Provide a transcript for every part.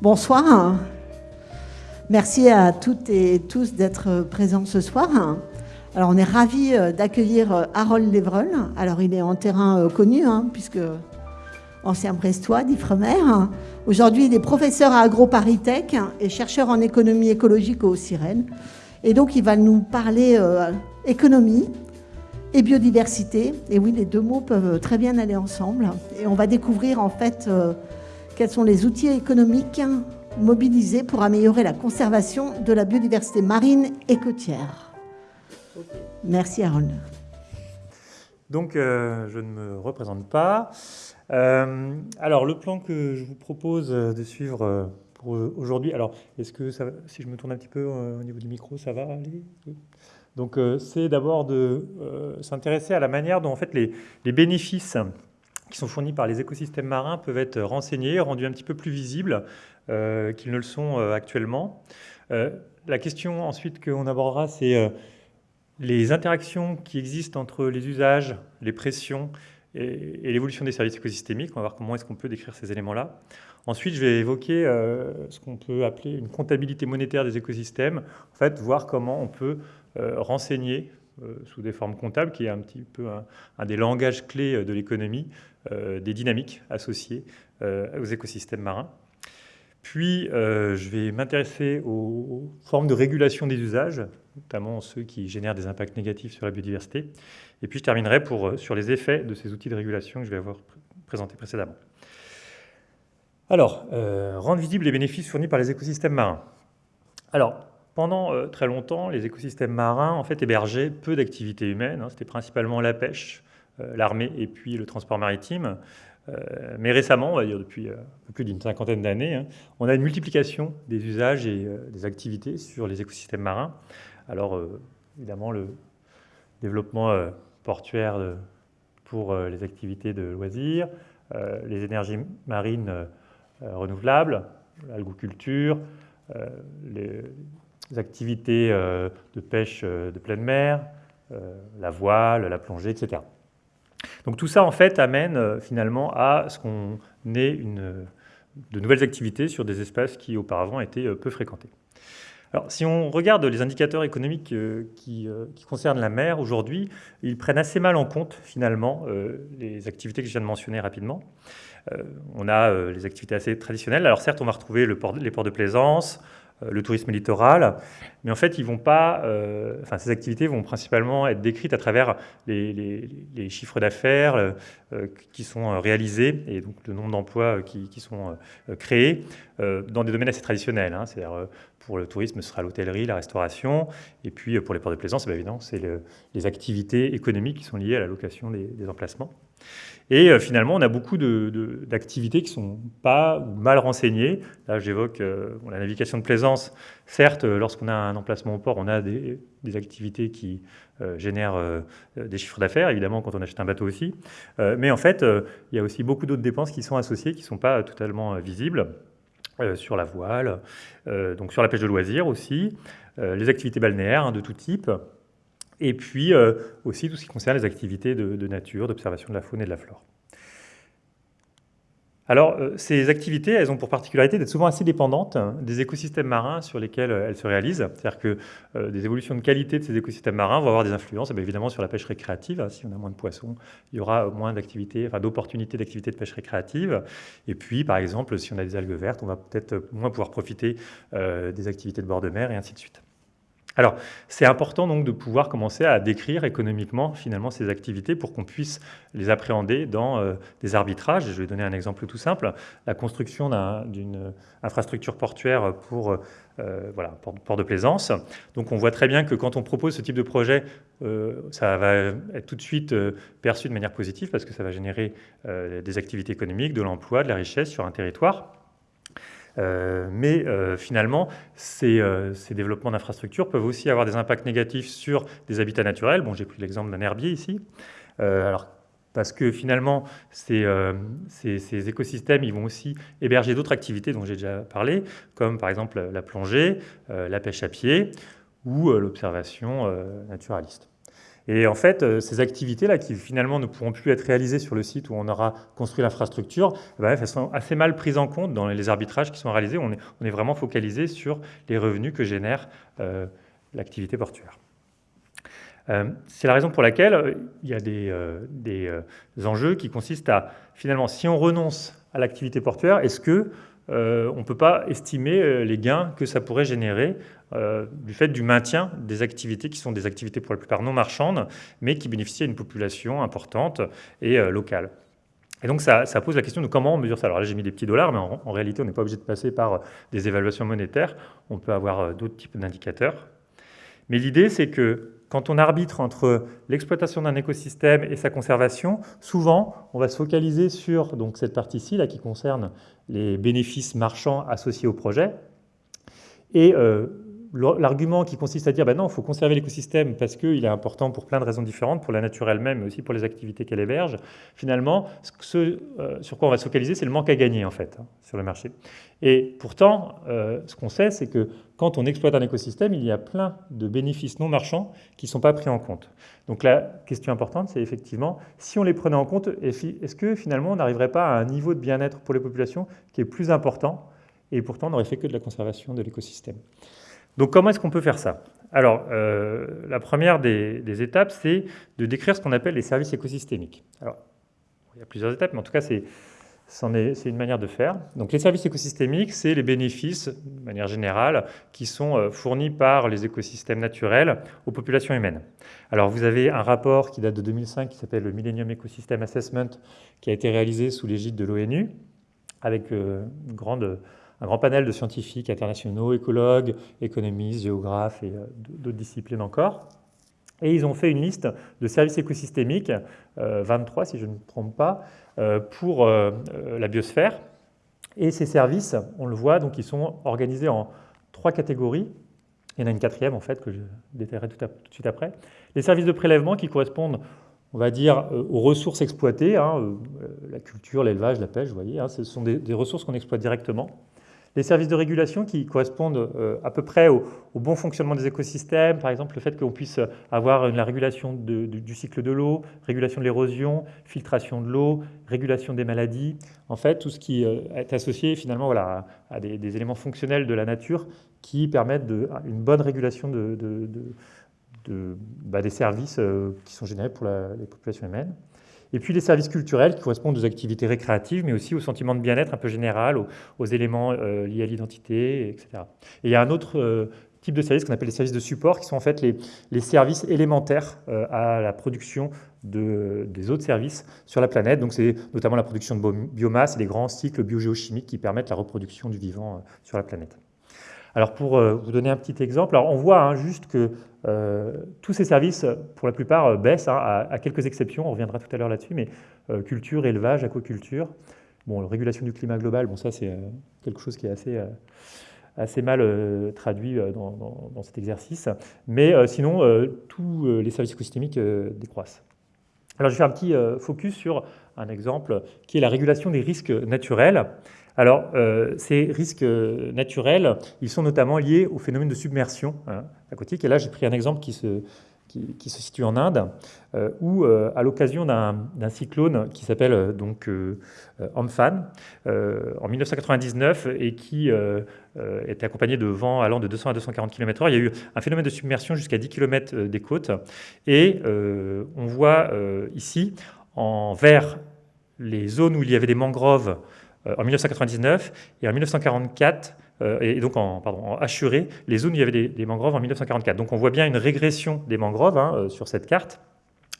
Bonsoir. Merci à toutes et tous d'être présents ce soir. Alors, on est ravis euh, d'accueillir euh, Harold Lévrel. Alors, il est en terrain euh, connu, hein, puisque ancien brestois d'Ifremer. Aujourd'hui, il est professeur à AgroParisTech et chercheur en économie écologique au Sirène. Et donc, il va nous parler économie et biodiversité. Et oui, les deux mots peuvent très bien aller ensemble. Et on va découvrir, en fait, quels sont les outils économiques mobilisés pour améliorer la conservation de la biodiversité marine et côtière. Merci Harold. Donc, euh, je ne me représente pas. Euh, alors, le plan que je vous propose de suivre euh, pour aujourd'hui, alors, est-ce que si je me tourne un petit peu au niveau du micro, ça va aller? Donc, c'est d'abord de s'intéresser à la manière dont, en fait, les, bénéfices qui sont fournis par les écosystèmes marins peuvent être renseignés, rendus un petit peu plus visibles euh, qu'ils ne le sont euh, actuellement. Euh, la question ensuite qu'on abordera, c'est les interactions qui existent entre les usages, les pressions et, l'évolution des services écosystémiques. On va voir comment est-ce qu'on peut décrire ces éléments-là. Ensuite, je vais évoquer ce qu'on peut appeler une comptabilité monétaire des écosystèmes. En fait, voir comment on peut renseigner sous des formes comptables, qui est un petit peu un des langages clés de l'économie, euh, des dynamiques associées euh, aux écosystèmes marins. Puis, euh, je vais m'intéresser aux formes de régulation des usages, notamment ceux qui génèrent des impacts négatifs sur la biodiversité. Et puis, je terminerai pour, sur les effets de ces outils de régulation que je vais avoir présentés précédemment. Alors, rendre visibles les bénéfices fournis par les écosystèmes marins. Alors, pendant très longtemps, les écosystèmes marins en fait, hébergeaient peu d'activités humaines. Hein. C'était principalement la pêche, euh, l'armée et puis le transport maritime. Euh, mais récemment, on va dire depuis euh, plus d'une cinquantaine d'années, hein, on a une multiplication des usages et des activités sur les écosystèmes marins. Alors, évidemment, le développement portuaire pour les activités de loisirs, les énergies marines renouvelables, l'algoculture, les activités de pêche de pleine mer, la voile, la plongée, etc. Donc tout ça, en fait, amène euh, finalement à ce qu'on ait une, de nouvelles activités sur des espaces qui auparavant étaient euh, peu fréquentés. Alors, si on regarde les indicateurs économiques euh, qui, concernent la mer aujourd'hui, ils prennent assez mal en compte finalement les activités que je viens de mentionner rapidement. on a les activités assez traditionnelles. Alors certes, on va retrouver les ports de plaisance, euh, le tourisme littoral, mais en fait, ils vont pas, euh, enfin, ces activités vont principalement être décrites à travers les, chiffres d'affaires euh, qui sont réalisés et donc le nombre d'emplois qui, sont créés dans des domaines assez traditionnels. Hein. Pour le tourisme, ce sera l'hôtellerie, la restauration, et puis pour les ports de plaisance, c'est évident, c'est les activités économiques qui sont liées à la location des emplacements. Et euh, finalement, on a beaucoup d'activités qui ne sont pas ou mal renseignées. Là, j'évoque euh, la navigation de plaisance. Certes, euh, lorsqu'on a un emplacement au port, on a des, activités qui génèrent des chiffres d'affaires, évidemment, quand on achète un bateau aussi. mais en fait, il y a aussi beaucoup d'autres dépenses qui sont associées, qui ne sont pas totalement visibles. Sur la voile, donc sur la pêche de loisirs aussi, les activités balnéaires hein, de tout type, et puis euh, aussi tout ce qui concerne les activités de, nature, d'observation de la faune et de la flore. Alors, euh, ces activités, elles ont pour particularité d'être souvent assez dépendantes des écosystèmes marins sur lesquels euh, elles se réalisent. C'est-à-dire que des évolutions de qualité de ces écosystèmes marins vont avoir des influences, eh évidemment, sur la pêche récréative. Si on a moins de poissons, il y aura moins d'activités, enfin, d'opportunités d'activités de pêche récréative. Et puis, par exemple, si on a des algues vertes, on va peut-être moins pouvoir profiter des activités de bord de mer et ainsi de suite. Alors, c'est important donc de pouvoir commencer à décrire économiquement finalement ces activités pour qu'on puisse les appréhender dans euh, des arbitrages. je vais donner un exemple tout simple. La construction d'une infrastructure portuaire pour euh, voilà, port, de plaisance. Donc on voit très bien que quand on propose ce type de projet, euh, ça va être tout de suite perçu de manière positive parce que ça va générer des activités économiques, de l'emploi, de la richesse sur un territoire. Euh, mais euh, finalement, euh, ces, développements d'infrastructures peuvent aussi avoir des impacts négatifs sur des habitats naturels. Bon, j'ai pris l'exemple d'un herbier ici. alors, parce que finalement, ces, écosystèmes ils vont aussi héberger d'autres activités dont j'ai déjà parlé, comme par exemple la plongée, la pêche à pied ou l'observation naturaliste. Et en fait, euh, ces activités-là, qui finalement ne pourront plus être réalisées sur le site où on aura construit l'infrastructure, eh ben, elles sont assez mal prises en compte dans les arbitrages qui sont réalisés. On est, vraiment focalisé sur les revenus que génère euh, l'activité portuaire. Euh, c'est la raison pour laquelle il y a des, enjeux qui consistent à, finalement, si on renonce à l'activité portuaire, est-ce que on ne peut pas estimer les gains que ça pourrait générer euh, du fait du maintien des activités qui sont des activités pour la plupart non marchandes, mais qui bénéficient à une population importante et euh, locale. Et donc ça, pose la question de comment on mesure ça. Alors là j'ai mis des petits dollars, mais en, réalité on n'est pas obligé de passer par euh, des évaluations monétaires, on peut avoir d'autres types d'indicateurs. Mais l'idée c'est que quand on arbitre entre l'exploitation d'un écosystème et sa conservation, souvent, on va se focaliser sur donc, cette partie-ci, là, qui concerne les bénéfices marchands associés au projet. Et l'argument qui consiste à dire ben non, il faut conserver l'écosystème parce qu'il est important pour plein de raisons différentes, pour la nature elle-même, mais aussi pour les activités qu'elle héberge, finalement, ce, euh, sur quoi on va se focaliser, c'est le manque à gagner en fait hein, sur le marché. Et pourtant, euh, ce qu'on sait, c'est que quand on exploite un écosystème, il y a plein de bénéfices non marchands qui ne sont pas pris en compte. Donc la question importante, c'est effectivement, si on les prenait en compte, est-ce que finalement on n'arriverait pas à un niveau de bien-être pour les populations qui est plus important et pourtant on n'aurait fait que de la conservation de l'écosystème? Donc comment est-ce qu'on peut faire ça? Alors, euh, la première des, étapes, c'est de décrire ce qu'on appelle les services écosystémiques. Alors, il y a plusieurs étapes, mais en tout cas, c'est une manière de faire. Donc les services écosystémiques, c'est les bénéfices, de manière générale, qui sont euh, fournis par les écosystèmes naturels aux populations humaines. Alors vous avez un rapport qui date de 2005 qui s'appelle le Millennium Ecosystem Assessment, qui a été réalisé sous l'égide de l'ONU, avec euh, une grande un grand panel de scientifiques internationaux, écologues, économistes, géographes et euh, d'autres disciplines encore. Et ils ont fait une liste de services écosystémiques, 23 euh, si je ne me trompe pas, euh, pour la biosphère. Et ces services, on le voit, donc ils sont organisés en trois catégories. Il y en a une quatrième en fait que je détaillerai tout, de suite après. Les services de prélèvement qui correspondent on va dire, aux ressources exploitées, hein, la culture, l'élevage, la pêche, vous voyez, hein, ce sont des ressources qu'on exploite directement. Les services de régulation qui correspondent euh, à peu près au, bon fonctionnement des écosystèmes, par exemple le fait qu'on puisse avoir la régulation du cycle de l'eau, régulation de l'érosion, filtration de l'eau, régulation des maladies, en fait tout ce qui euh, est associé finalement voilà, à, des, éléments fonctionnels de la nature qui permettent une bonne régulation bah, des services euh, qui sont générés pour les populations humaines. Et puis les services culturels qui correspondent aux activités récréatives, mais aussi au sentiment de bien-être un peu général, aux, éléments euh, liés à l'identité, etc. Et il y a un autre euh, type de services qu'on appelle les services de support, qui sont en fait les, services élémentaires euh, à la production de, des autres services sur la planète. Donc c'est notamment la production de biomasse et les grands cycles biogéochimiques qui permettent la reproduction du vivant sur la planète. Alors pour vous donner un petit exemple, on voit hein, juste que euh, tous ces services, pour la plupart, euh, baissent, hein, à, quelques exceptions, on reviendra tout à l'heure là-dessus, mais euh, culture, élevage, aquaculture, régulation du climat global, bon, ça c'est quelque chose qui est assez, mal traduit dans, cet exercice, mais sinon, tous les services écosystémiques décroissent. Alors je faire un petit focus sur un exemple qui est la régulation des risques naturels. Alors, euh, ces risques euh, naturels, ils sont notamment liés au phénomène de submersion hein, aquatique. Et là, j'ai pris un exemple qui se, qui, se situe en Inde, euh, où, à l'occasion d'un cyclone qui s'appelle donc Amphan, en 1999, et qui était accompagné de vents allant de 200 à 240 km/h, il y a eu un phénomène de submersion jusqu'à 10 km des côtes. Et on voit ici, en vert, les zones où il y avait des mangroves en 1999 et en 1944, euh, et donc en, pardon, en Assuré, les zones où il y avait des, mangroves en 1944. Donc on voit bien une régression des mangroves hein, euh, sur cette carte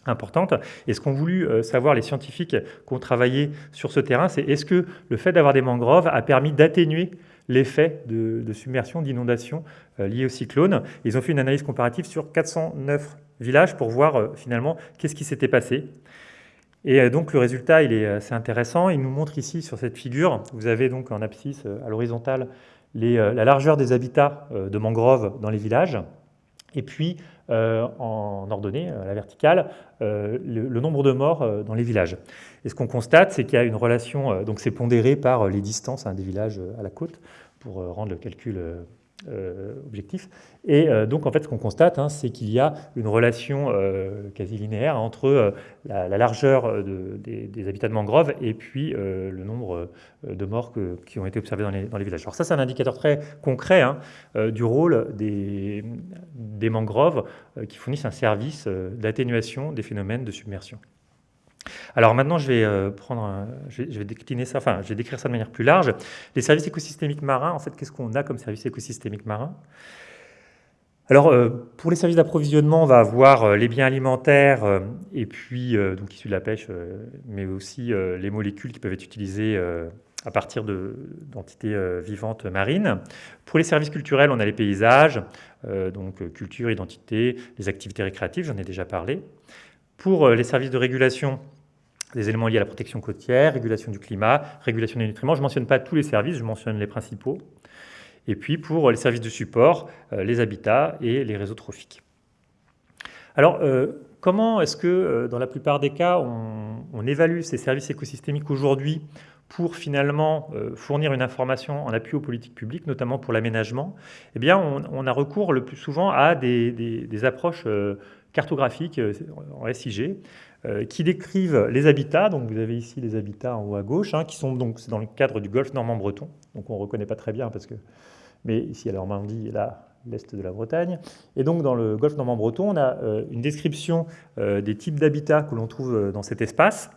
importante. Et ce qu'ont voulu savoir les scientifiques qui ont travaillé sur ce terrain, c'est est-ce que le fait d'avoir des mangroves a permis d'atténuer l'effet de, de, submersion, d'inondation lié au cyclone? Ils ont fait une analyse comparative sur 409 villages pour voir finalement qu'est-ce qui s'était passé. Et euh, donc le résultat, il est assez intéressant. Il nous montre ici sur cette figure, vous avez donc en abscisse euh, à l'horizontale euh, la largeur des habitats de mangroves dans les villages. et puis en ordonnée, à la verticale, le, nombre de morts dans les villages. Et ce qu'on constate, c'est qu'il y a une relation, donc c'est pondéré par les distances hein, des villages à la côte, pour rendre le calcul euh, objectif. Et euh, donc, en fait, ce qu'on constate, hein, c'est qu'il y a une relation euh, quasi linéaire entre la, largeur des, habitats de mangrove et puis le nombre de morts qui ont été observés dans les, villages. Alors ça, c'est un indicateur très concret hein, du rôle des, des mangroves qui fournissent un service d'atténuation des phénomènes de submersion. Alors maintenant, je vais, euh, prendre je, vais, décliner ça, enfin, je vais décrire ça de manière plus large. Les services écosystémiques marins, en fait, qu'est-ce qu'on a comme services écosystémiques marins? Alors, euh, pour les services d'approvisionnement, on va avoir euh, les biens alimentaires et puis, donc issus de la pêche, mais aussi les molécules qui peuvent être utilisées à partir d'entités vivantes marines. Pour les services culturels, on a les paysages, donc culture, identité, les activités récréatives, j'en ai déjà parlé. Pour les services de régulation, des éléments liés à la protection côtière, régulation du climat, régulation des nutriments. Je ne mentionne pas tous les services, je mentionne les principaux. Et puis pour les services de support, euh, les habitats et les réseaux trophiques. Alors, euh, comment est-ce que, euh, dans la plupart des cas, on, évalue ces services écosystémiques aujourd'hui pour finalement fournir une information en appui aux politiques publiques, notamment pour l'aménagement? Eh bien, on, a recours le plus souvent à des, approches cartographiques en SIG, qui décrivent les habitats. Donc vous avez ici les habitats en haut à gauche, hein, qui sont donc dans le cadre du golfe normand-breton. Donc on ne reconnaît pas très bien parce que, mais ici à la Normandie et là l'est de la Bretagne. Et donc dans le golfe normand-breton, on a euh, une description euh, des types d'habitats que l'on trouve dans cet espace.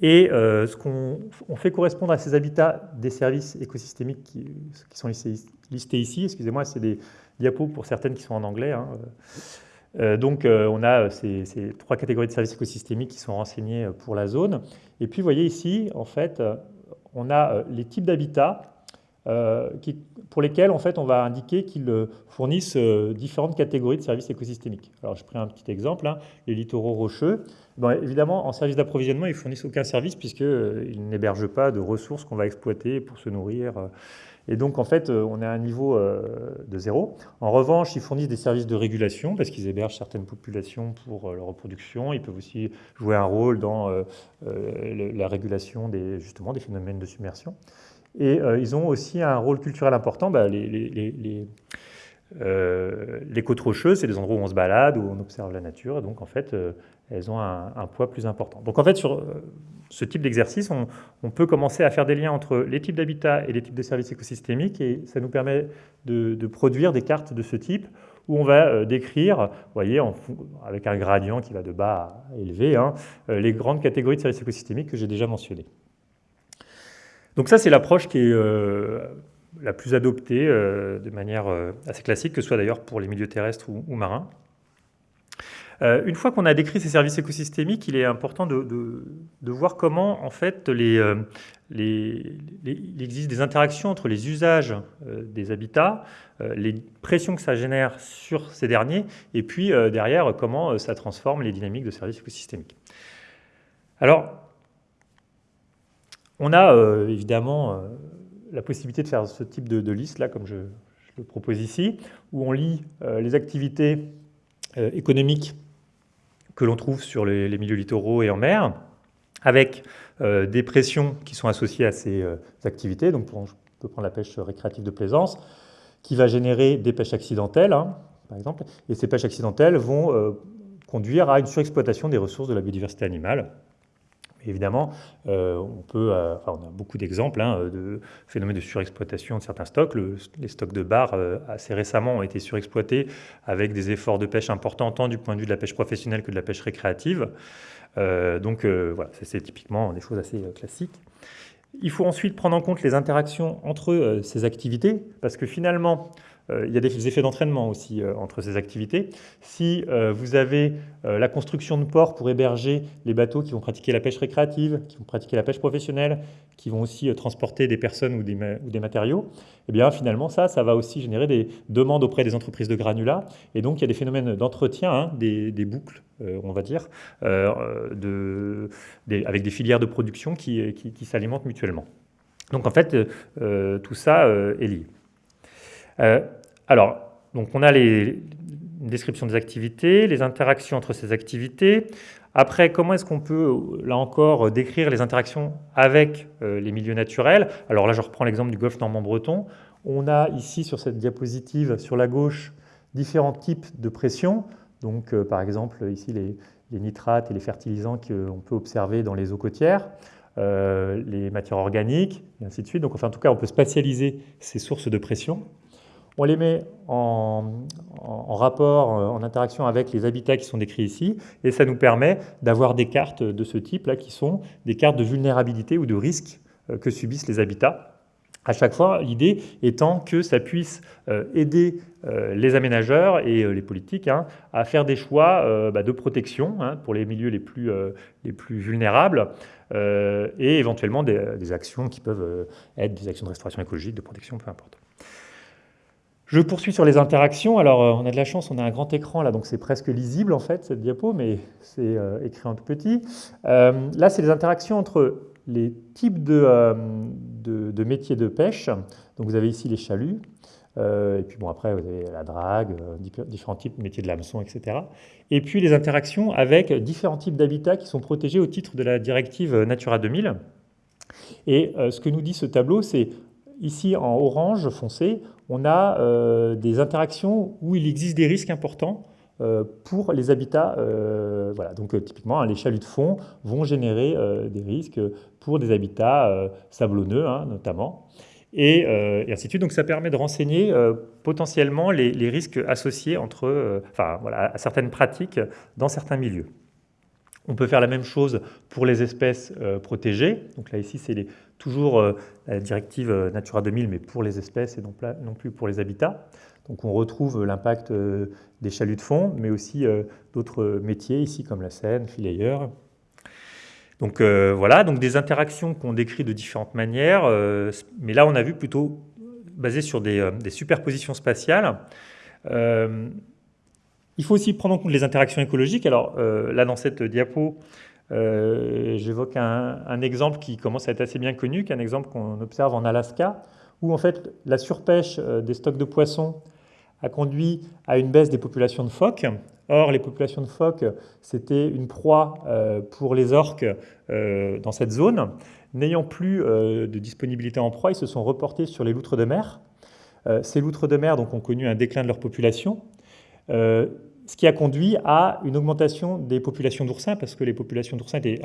Et ce qu'on fait correspondre à ces habitats des services écosystémiques qui, sont listés, ici, excusez-moi, c'est des diapos pour certaines qui sont en anglais. Hein, euh, donc, euh, on a euh, ces, trois catégories de services écosystémiques qui sont renseignées pour la zone. Et puis, vous voyez ici, en fait, on a les types d'habitats pour lesquels, en fait, on va indiquer qu'ils fournissent différentes catégories de services écosystémiques. Alors, je prends un petit exemple, hein, les littoraux rocheux. évidemment, en service d'approvisionnement, ils fournissent aucun service puisqu'ils n'hébergent pas de ressources qu'on va exploiter pour se nourrir et donc, en fait, euh, on est à un niveau euh, de zéro. En revanche, ils fournissent des services de régulation parce qu'ils hébergent certaines populations pour euh, leur reproduction. Ils peuvent aussi jouer un rôle dans la régulation des, justement, des phénomènes de submersion. Et ils ont aussi un rôle culturel important. Bah, les, côtes rocheuses, c'est des endroits où on se balade, où on observe la nature. donc, en fait, elles ont un, un, poids plus important. Donc, en fait, sur ce type d'exercice, on, peut commencer à faire des liens entre les types d'habitats et les types de services écosystémiques et ça nous permet de, produire des cartes de ce type où on va euh, décrire, vous voyez, avec un gradient qui va de bas à élevé, hein, euh, les grandes catégories de services écosystémiques que j'ai déjà mentionnées. Donc ça, c'est l'approche qui est euh, la plus adoptée de manière assez classique, que ce soit d'ailleurs pour les milieux terrestres ou marins. Euh, une fois qu'on a décrit ces services écosystémiques, il est important de, voir comment, en fait, euh, il existe des interactions entre les usages euh, des habitats, les pressions que ça génère sur ces derniers, et puis derrière, comment ça transforme les dynamiques de services écosystémiques. Alors, on a évidemment la possibilité de faire ce type de, liste, là, comme je, je, le propose ici, où on lit les activités économiques que l'on trouve sur les, milieux littoraux et en mer, avec euh, des pressions qui sont associées à ces euh, activités. Donc, on peut prendre la pêche récréative de plaisance, qui va générer des pêches accidentelles, hein, par exemple. Et ces pêches accidentelles vont euh, conduire à une surexploitation des ressources de la biodiversité animale évidemment, euh, on, peut, euh, on a beaucoup d'exemples hein, de phénomènes de surexploitation de certains stocks. les stocks de bar, euh, assez récemment, ont été surexploités avec des efforts de pêche importants, tant du point de vue de la pêche professionnelle que de la pêche récréative. donc voilà, c'est typiquement des choses assez classiques. Il faut ensuite prendre en compte les interactions entre ces activités, parce que finalement, il y a des effets d'entraînement aussi euh, entre ces activités. Si euh, vous avez la construction de ports pour héberger les bateaux qui vont pratiquer la pêche récréative, qui vont pratiquer la pêche professionnelle, qui vont aussi transporter des personnes ou des, matériaux, eh bien finalement ça, ça va aussi générer des demandes auprès des entreprises de granulats. Et donc il y a des phénomènes d'entretien, hein, des, boucles, on va dire, avec des filières de production qui s'alimentent mutuellement. Donc en fait, tout ça est lié. Euh, alors, donc on a les, une description des activités, les interactions entre ces activités. Après, comment est-ce qu'on peut, là encore, décrire les interactions avec les milieux naturels? Alors là, je reprends l'exemple du golfe normand-breton. On a ici, sur cette diapositive, sur la gauche, différents types de pression. Donc, par exemple, ici, les, nitrates et les fertilisants qu'on peut observer dans les eaux côtières, euh, les matières organiques, et ainsi de suite. Donc, enfin, en tout cas, on peut spatialiser ces sources de pression. On les met en, rapport, euh, en interaction avec les habitats qui sont décrits ici, et ça nous permet d'avoir des cartes de ce type-là qui sont des cartes de vulnérabilité ou de risque euh, que subissent les habitats à chaque fois, l'idée étant que ça puisse euh, aider les aménageurs et les politiques hein, à faire des choix bah, de protection hein, pour les milieux les plus, les plus vulnérables et éventuellement des, actions qui peuvent être des actions de restauration écologique, de protection, peu importe. Je poursuis sur les interactions. Alors, on a de la chance, on a un grand écran là, donc c'est presque lisible en fait cette diapo, mais c'est écrit en tout petit. là, c'est les interactions entre les types euh, de, de, métiers de pêche. Donc vous avez ici les chaluts, euh, et puis bon après vous avez la drague, euh, différents types de métiers de l'hameçon, etc. Et puis les interactions avec différents types d'habitats qui sont protégés au titre de la directive Natura 2000. Et ce que nous dit ce tableau, c'est ici en orange foncé, on a des interactions où il existe des risques importants euh, pour les habitats. Euh, voilà. Donc euh, typiquement, hein, les chaluts de fond vont générer des risques pour des habitats sablonneux hein, notamment. Et, ainsi de suite. Donc ça permet de renseigner potentiellement les, risques associés entre, enfin, voilà, à certaines pratiques dans certains milieux. On peut faire la même chose pour les espèces protégées. Donc là, ici, c'est toujours la directive Natura 2000, mais pour les espèces et non, non plus pour les habitats. Donc on retrouve l'impact euh, des chaluts de fond, mais aussi euh, d'autres métiers ici comme la Seine, filayeur. Donc euh, voilà, donc des interactions qu'on décrit de différentes manières, mais là on a vu plutôt basé sur des, superpositions spatiales. il faut aussi prendre en compte les interactions écologiques. Alors là dans cette diapo, j'évoque un, exemple qui commence à être assez bien connu, un exemple qu'on observe en Alaska, où en fait la surpêche des stocks de poissons a conduit à une baisse des populations de phoques. Or, les populations de phoques, c'était une proie euh, pour les orques euh, dans cette zone. N'ayant plus euh, de disponibilité en proie, ils se sont reportés sur les loutres de mer. Ces loutres de mer donc, ont connu un déclin de leur population, ce qui a conduit à une augmentation des populations d'oursins, parce que les populations d'oursins étaient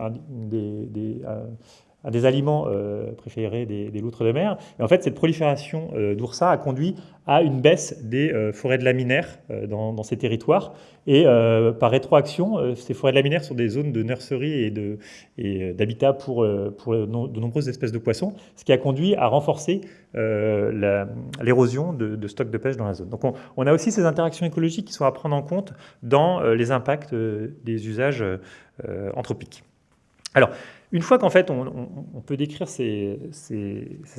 un des aliments euh, préférés des, loutres de mer. Et en fait, cette prolifération euh, a conduit à une baisse des euh, forêts de laminaires dans, ces territoires. Et par rétroaction, ces forêts de laminaires sont des zones de nurserie et d'habitat pour, pour de nombreuses espèces de poissons, ce qui a conduit à renforcer l'érosion de, stocks de pêche dans la zone. Donc on, a aussi ces interactions écologiques qui sont à prendre en compte dans les impacts des usages anthropiques. Alors, une fois qu'en fait on, peut décrire ces,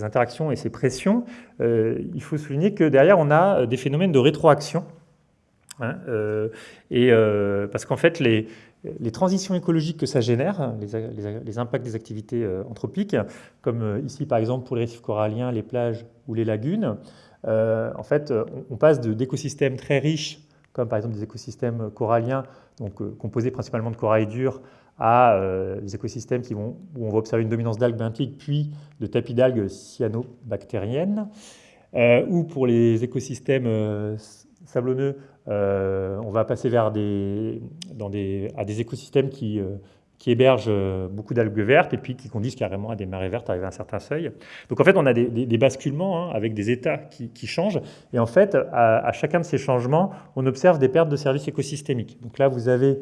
interactions et ces pressions, euh, il faut souligner que derrière on a des phénomènes de rétroaction. Hein, euh, et euh, parce qu'en fait les, transitions écologiques que ça génère, hein, les, impacts des activités anthropiques, comme ici par exemple pour les récifs coralliens, les plages ou les lagunes, en fait on, passe d'écosystèmes très riches, comme par exemple des écosystèmes coralliens, donc composés principalement de corail dur, à euh, des écosystèmes qui vont, où on va observer une dominance d'algues benthiques, puis de tapis d'algues cyanobactériennes, euh, ou pour les écosystèmes euh, sablonneux, on va passer vers des, à des écosystèmes qui, qui hébergent beaucoup d'algues vertes et puis qui conduisent carrément à des marées vertes arrivées à un certain seuil. Donc en fait, on a des, basculements hein, avec des états qui, changent. Et en fait, à, à, chacun de ces changements, on observe des pertes de services écosystémiques. Donc là, vous avez euh,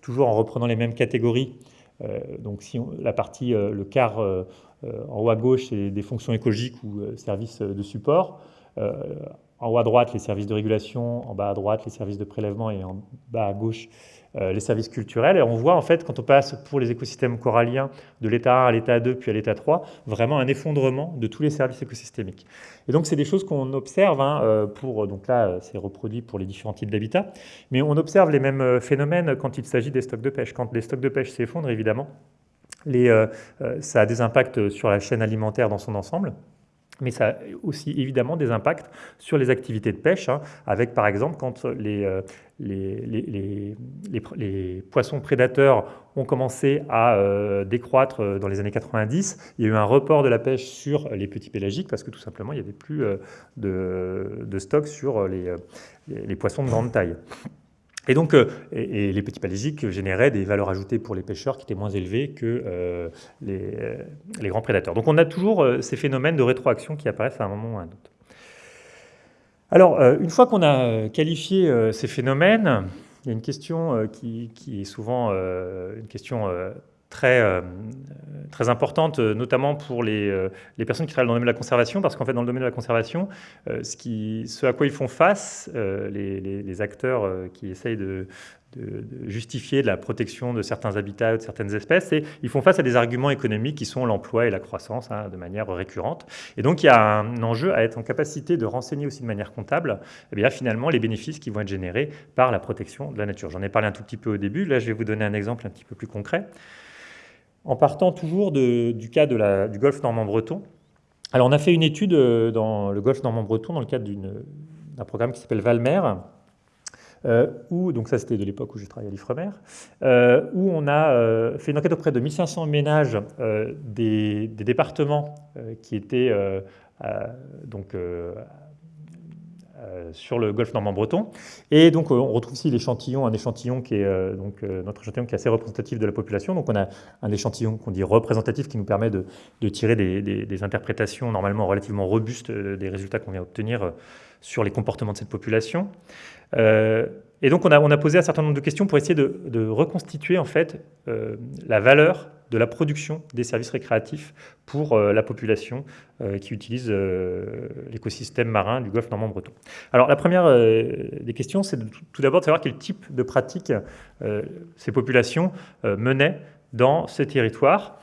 toujours en reprenant les mêmes catégories. Euh, donc si la partie, euh, le quart en haut à gauche, c'est des fonctions écologiques ou services de support. en haut à droite, les services de régulation, en bas à droite, les services de prélèvement et en bas à gauche, euh, les services culturels. Et on voit en fait, quand on passe pour les écosystèmes coralliens de l'état 1 à l'état 2 puis à l'état 3, vraiment un effondrement de tous les services écosystémiques. Et donc c'est des choses qu'on observe hein, euh, pour, donc là euh, c'est reproduit pour les différents types d'habitats, mais on observe les mêmes phénomènes quand il s'agit des stocks de pêche. Quand les stocks de pêche s'effondrent, évidemment, ça a des impacts sur la chaîne alimentaire dans son ensemble. Mais ça a aussi évidemment des impacts sur les activités de pêche, hein, avec par exemple quand les, euh, les, poissons prédateurs ont commencé à euh, décroître euh, dans les années 90, il y a eu un report de la pêche sur les petits pélagiques parce que tout simplement il n'y avait plus de, de, stock sur les, poissons de grande taille. Et donc, et, les petits pélagiques généraient des valeurs ajoutées pour les pêcheurs qui étaient moins élevées que les, les, grands prédateurs. Donc on a toujours ces phénomènes de rétroaction qui apparaissent à un moment ou à un autre. Alors, euh, une fois qu'on a euh, qualifié euh, ces phénomènes, il y a une question qui, est souvent une question très, très importante, notamment pour les, personnes qui travaillent dans le domaine de la conservation, parce qu'en fait, dans le domaine de la conservation, ce, à quoi ils font face, les, acteurs qui essayent de, justifier de la protection de certains habitats ou de certaines espèces, et ils font face à des arguments économiques qui sont l'emploi et la croissance hein, de manière récurrente. Et donc il y a un enjeu à être en capacité de renseigner aussi de manière comptable eh bien, finalement les bénéfices qui vont être générés par la protection de la nature. J'en ai parlé un tout petit peu au début, là je vais vous donner un exemple un petit peu plus concret. En partant toujours du cas du golfe normand-breton, alors on a fait une étude euh, dans le golfe normand-breton dans le cadre d'un programme qui s'appelle Valmer, euh, où, donc ça c'était de l'époque où j'ai travaillé à l'Ifremer, euh, où on a fait une enquête auprès de 1500 ménages des, départements qui étaient donc, sur le golfe normand-breton. Et donc on retrouve ici l'échantillon, un échantillon qui est donc, notre échantillon qui est assez représentatif de la population. Donc on a un échantillon qu'on dit représentatif qui nous permet de, tirer des, des, interprétations normalement relativement robustes des résultats qu'on vient obtenir sur les comportements de cette population. Euh, et donc on a, on posé un certain nombre de questions pour essayer de, reconstituer en fait euh, la valeur de la production des services récréatifs pour euh, la population qui utilise l'écosystème marin du golfe normand-breton. Alors la première des questions, c'est tout d'abord de savoir quel type de pratiques ces populations menaient dans ces territoires.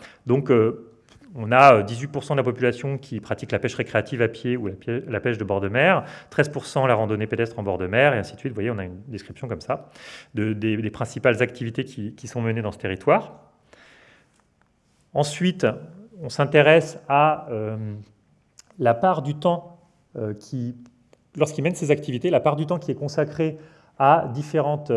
On a 18% euh, de la population qui pratique la pêche récréative à pied ou la pêche de bord de mer, 13% la randonnée pédestre en bord de mer, et ainsi de suite. Vous voyez, on a une description comme ça des, principales activités qui, sont menées dans ce territoire. Ensuite, on s'intéresse à euh, la part du temps euh, qui, lorsqu'ils mènent ces activités, la part du temps qui est consacrée à différentes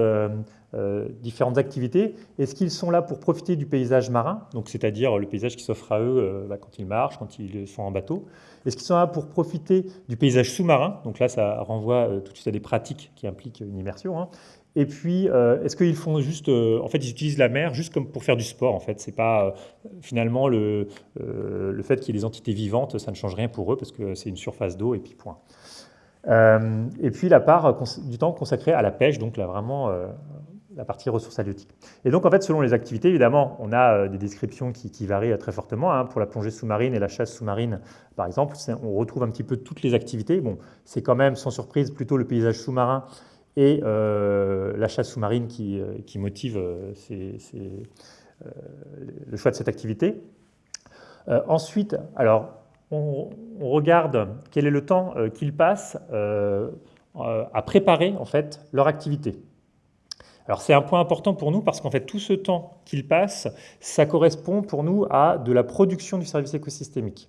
euh, différentes activités. Est-ce qu'ils sont là pour profiter du paysage marin, donc c'est-à-dire le paysage qui s'offre à eux euh, bah, quand ils marchent, quand ils sont en bateau? Est-ce qu'ils sont là pour profiter du paysage sous-marin? Donc là, ça renvoie euh, tout de suite à des pratiques qui impliquent une immersion. Hein. Et puis, est-ce qu'ils font juste, en fait, ils utilisent la mer juste comme pour faire du sport. En fait, c'est pas finalement le, le fait qu'il y ait des entités vivantes, ça ne change rien pour eux parce que c'est une surface d'eau et puis point. Et puis la part du temps consacré à la pêche, donc là vraiment la partie ressources halieutiques. Et donc, en fait, selon les activités, évidemment, on a euh, des descriptions qui, varient très fortement. Hein. Pour la plongée sous-marine et la chasse sous-marine, par exemple, on retrouve un petit peu toutes les activités. Bon, c'est quand même, sans surprise, plutôt le paysage sous-marin et euh, la chasse sous-marine qui, euh, qui, motive le choix de cette activité. ensuite, alors, on, regarde quel est le temps qu'ils passent à préparer, en fait, leur activité. C'est un point important pour nous parce qu'en fait tout ce temps qu'il passe, ça correspond pour nous à de la production du service écosystémique.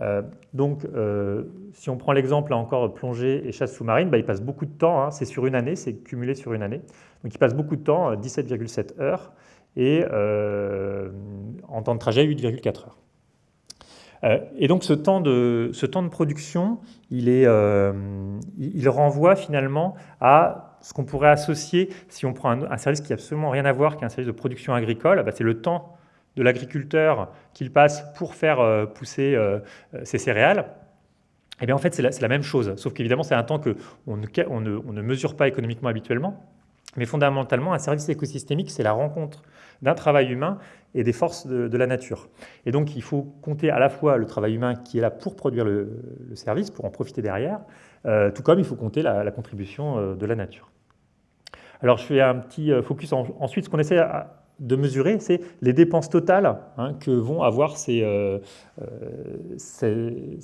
Euh, donc euh, si on prend l'exemple encore plongée et chasse sous-marine, bah, il passe beaucoup de temps, hein. c'est sur une année, c'est cumulé sur une année. Donc il passe beaucoup de temps, 17,7 euh, heures, et en temps de trajet 8,4 heures. Et donc ce temps de, ce temps de production, il, est, il renvoie finalement à ce qu'on pourrait associer, si on prend un, service qui n'a absolument rien à voir, qui est un service de production agricole, bah, c'est le temps de l'agriculteur qu'il passe pour faire euh, pousser euh, ses céréales. Et eh bien en fait, c'est la, même chose, sauf qu'évidemment, c'est un temps qu'on on ne, mesure pas économiquement habituellement. Mais fondamentalement, un service écosystémique, c'est la rencontre d'un travail humain et des forces de, la nature. Et donc, il faut compter à la fois le travail humain qui est là pour produire le, service, pour en profiter derrière, euh, tout comme il faut compter la, contribution de la nature. Alors je fais un petit euh, focus ensuite. Ce qu'on essaie de mesurer, c'est les dépenses totales hein, que vont avoir euh, euh, ces,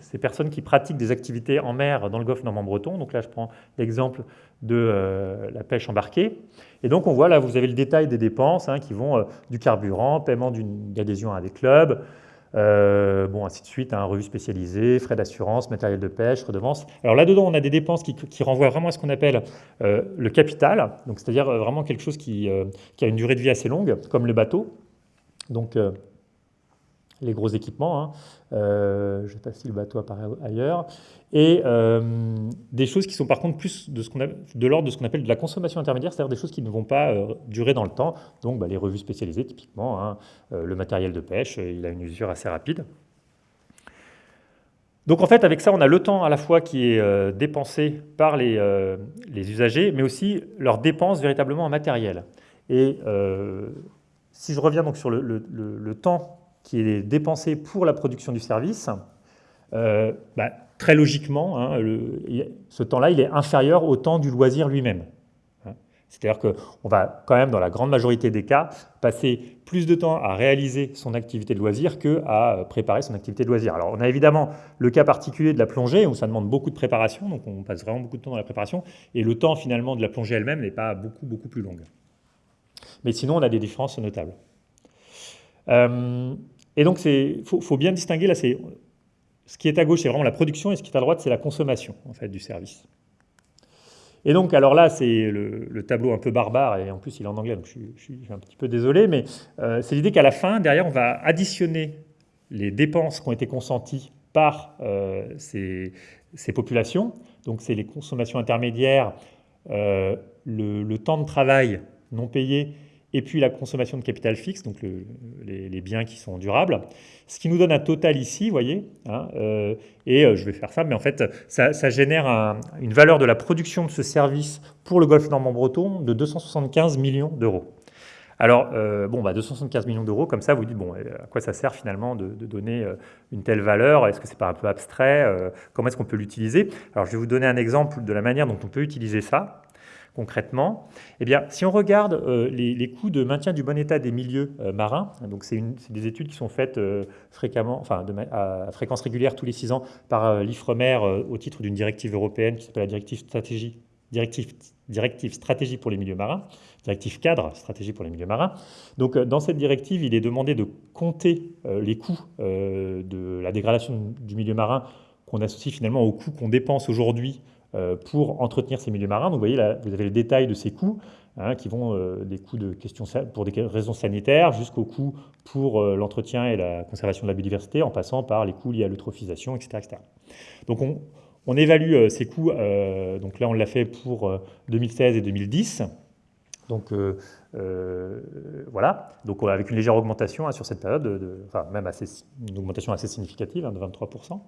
ces, personnes qui pratiquent des activités en mer dans le golfe normand-breton. Donc là, je prends l'exemple de la pêche embarquée. Et donc on voit là, vous avez le détail des dépenses hein, qui vont du carburant, paiement d'une adhésion à des clubs, bon, ainsi de suite, un hein, revue frais d'assurance, matériel de pêche, redevances. Alors là-dedans, on a des dépenses qui, renvoient vraiment à ce qu'on appelle le capital, c'est-à-dire vraiment quelque chose qui, qui, a une durée de vie assez longue, comme le bateau. Donc les gros équipements. Hein. Euh, je ne sais pas si le bateau apparaît ailleurs. Et euh, des choses qui sont par contre plus de, l'ordre de ce qu'on appelle de la consommation intermédiaire, c'est-à-dire des choses qui ne vont pas euh, durer dans le temps. Donc bah, les revues spécialisées, typiquement, hein, le matériel de pêche, il a une usure assez rapide. Donc en fait, avec ça, on a le temps à la fois qui est dépensé par les, usagers, mais aussi leurs dépenses véritablement en matériel. Et si je reviens donc sur le temps qui est dépensé pour la production du service, euh, bah, très logiquement, hein, ce temps-là, il est inférieur au temps du loisir lui-même. Hein. C'est-à-dire qu'on va quand même, dans la grande majorité des cas, passer plus de temps à réaliser son activité de loisir qu'à préparer son activité de loisir. Alors on a évidemment le cas particulier de la plongée, où ça demande beaucoup de préparation, donc on passe vraiment beaucoup de temps dans la préparation, et le temps finalement de la plongée elle-même n'est pas beaucoup, beaucoup plus long. Mais sinon, on a des différences notables. Euh, et donc, il faut, bien distinguer, là, ce qui est à gauche, c'est vraiment la production, et ce qui est à droite, c'est la consommation en fait, du service. Et donc, alors là, c'est le, tableau un peu barbare, et en plus, il est en anglais, donc je, suis, un petit peu désolé, mais euh, c'est l'idée qu'à la fin, derrière, on va additionner les dépenses qui ont été consenties par euh, ces, populations. Donc, c'est les consommations intermédiaires, le, temps de travail non payé et puis la consommation de capital fixe, donc les, biens qui sont durables. Ce qui nous donne un total ici, vous voyez, hein, euh, et euh, je vais faire ça, mais en fait, ça, génère une valeur de la production de ce service pour le golfe normand-breton de 275 millions d'euros. Alors, euh, bon, bah 275 millions d'euros, comme ça, vous dites, bon, à quoi ça sert finalement de, de donner une telle valeur? Est-ce que c'est pas un peu abstrait Comment est-ce qu'on peut l'utiliser? Alors, je vais vous donner un exemple de la manière dont on peut utiliser ça concrètement eh bien, Si on regarde euh, les, coûts de maintien du bon état des milieux euh, marins, donc c'est des études qui sont faites euh, fréquemment, enfin, à fréquence régulière tous les six ans par l'IFREMER au titre d'une directive européenne qui s'appelle la directive stratégie, directive, stratégie pour les milieux marins, directive cadre stratégie pour les milieux marins. Dans cette directive, il est demandé de compter les coûts de la dégradation du milieu marin qu'on associe finalement aux coûts qu'on dépense aujourd'hui pour entretenir ces milieux marins. Vous voyez là, vous avez le détail de ces coûts, hein, qui vont euh, des coûts de questions pour des raisons sanitaires jusqu'aux coûts pour euh, l'entretien et la conservation de la biodiversité, en passant par les coûts liés à l'eutrophisation, etc., Donc on, évalue ces coûts, donc là on l'a fait pour 2016 et 2010. Donc voilà, donc avec une légère augmentation hein, sur cette période, enfin même une augmentation assez significative hein, de 23%.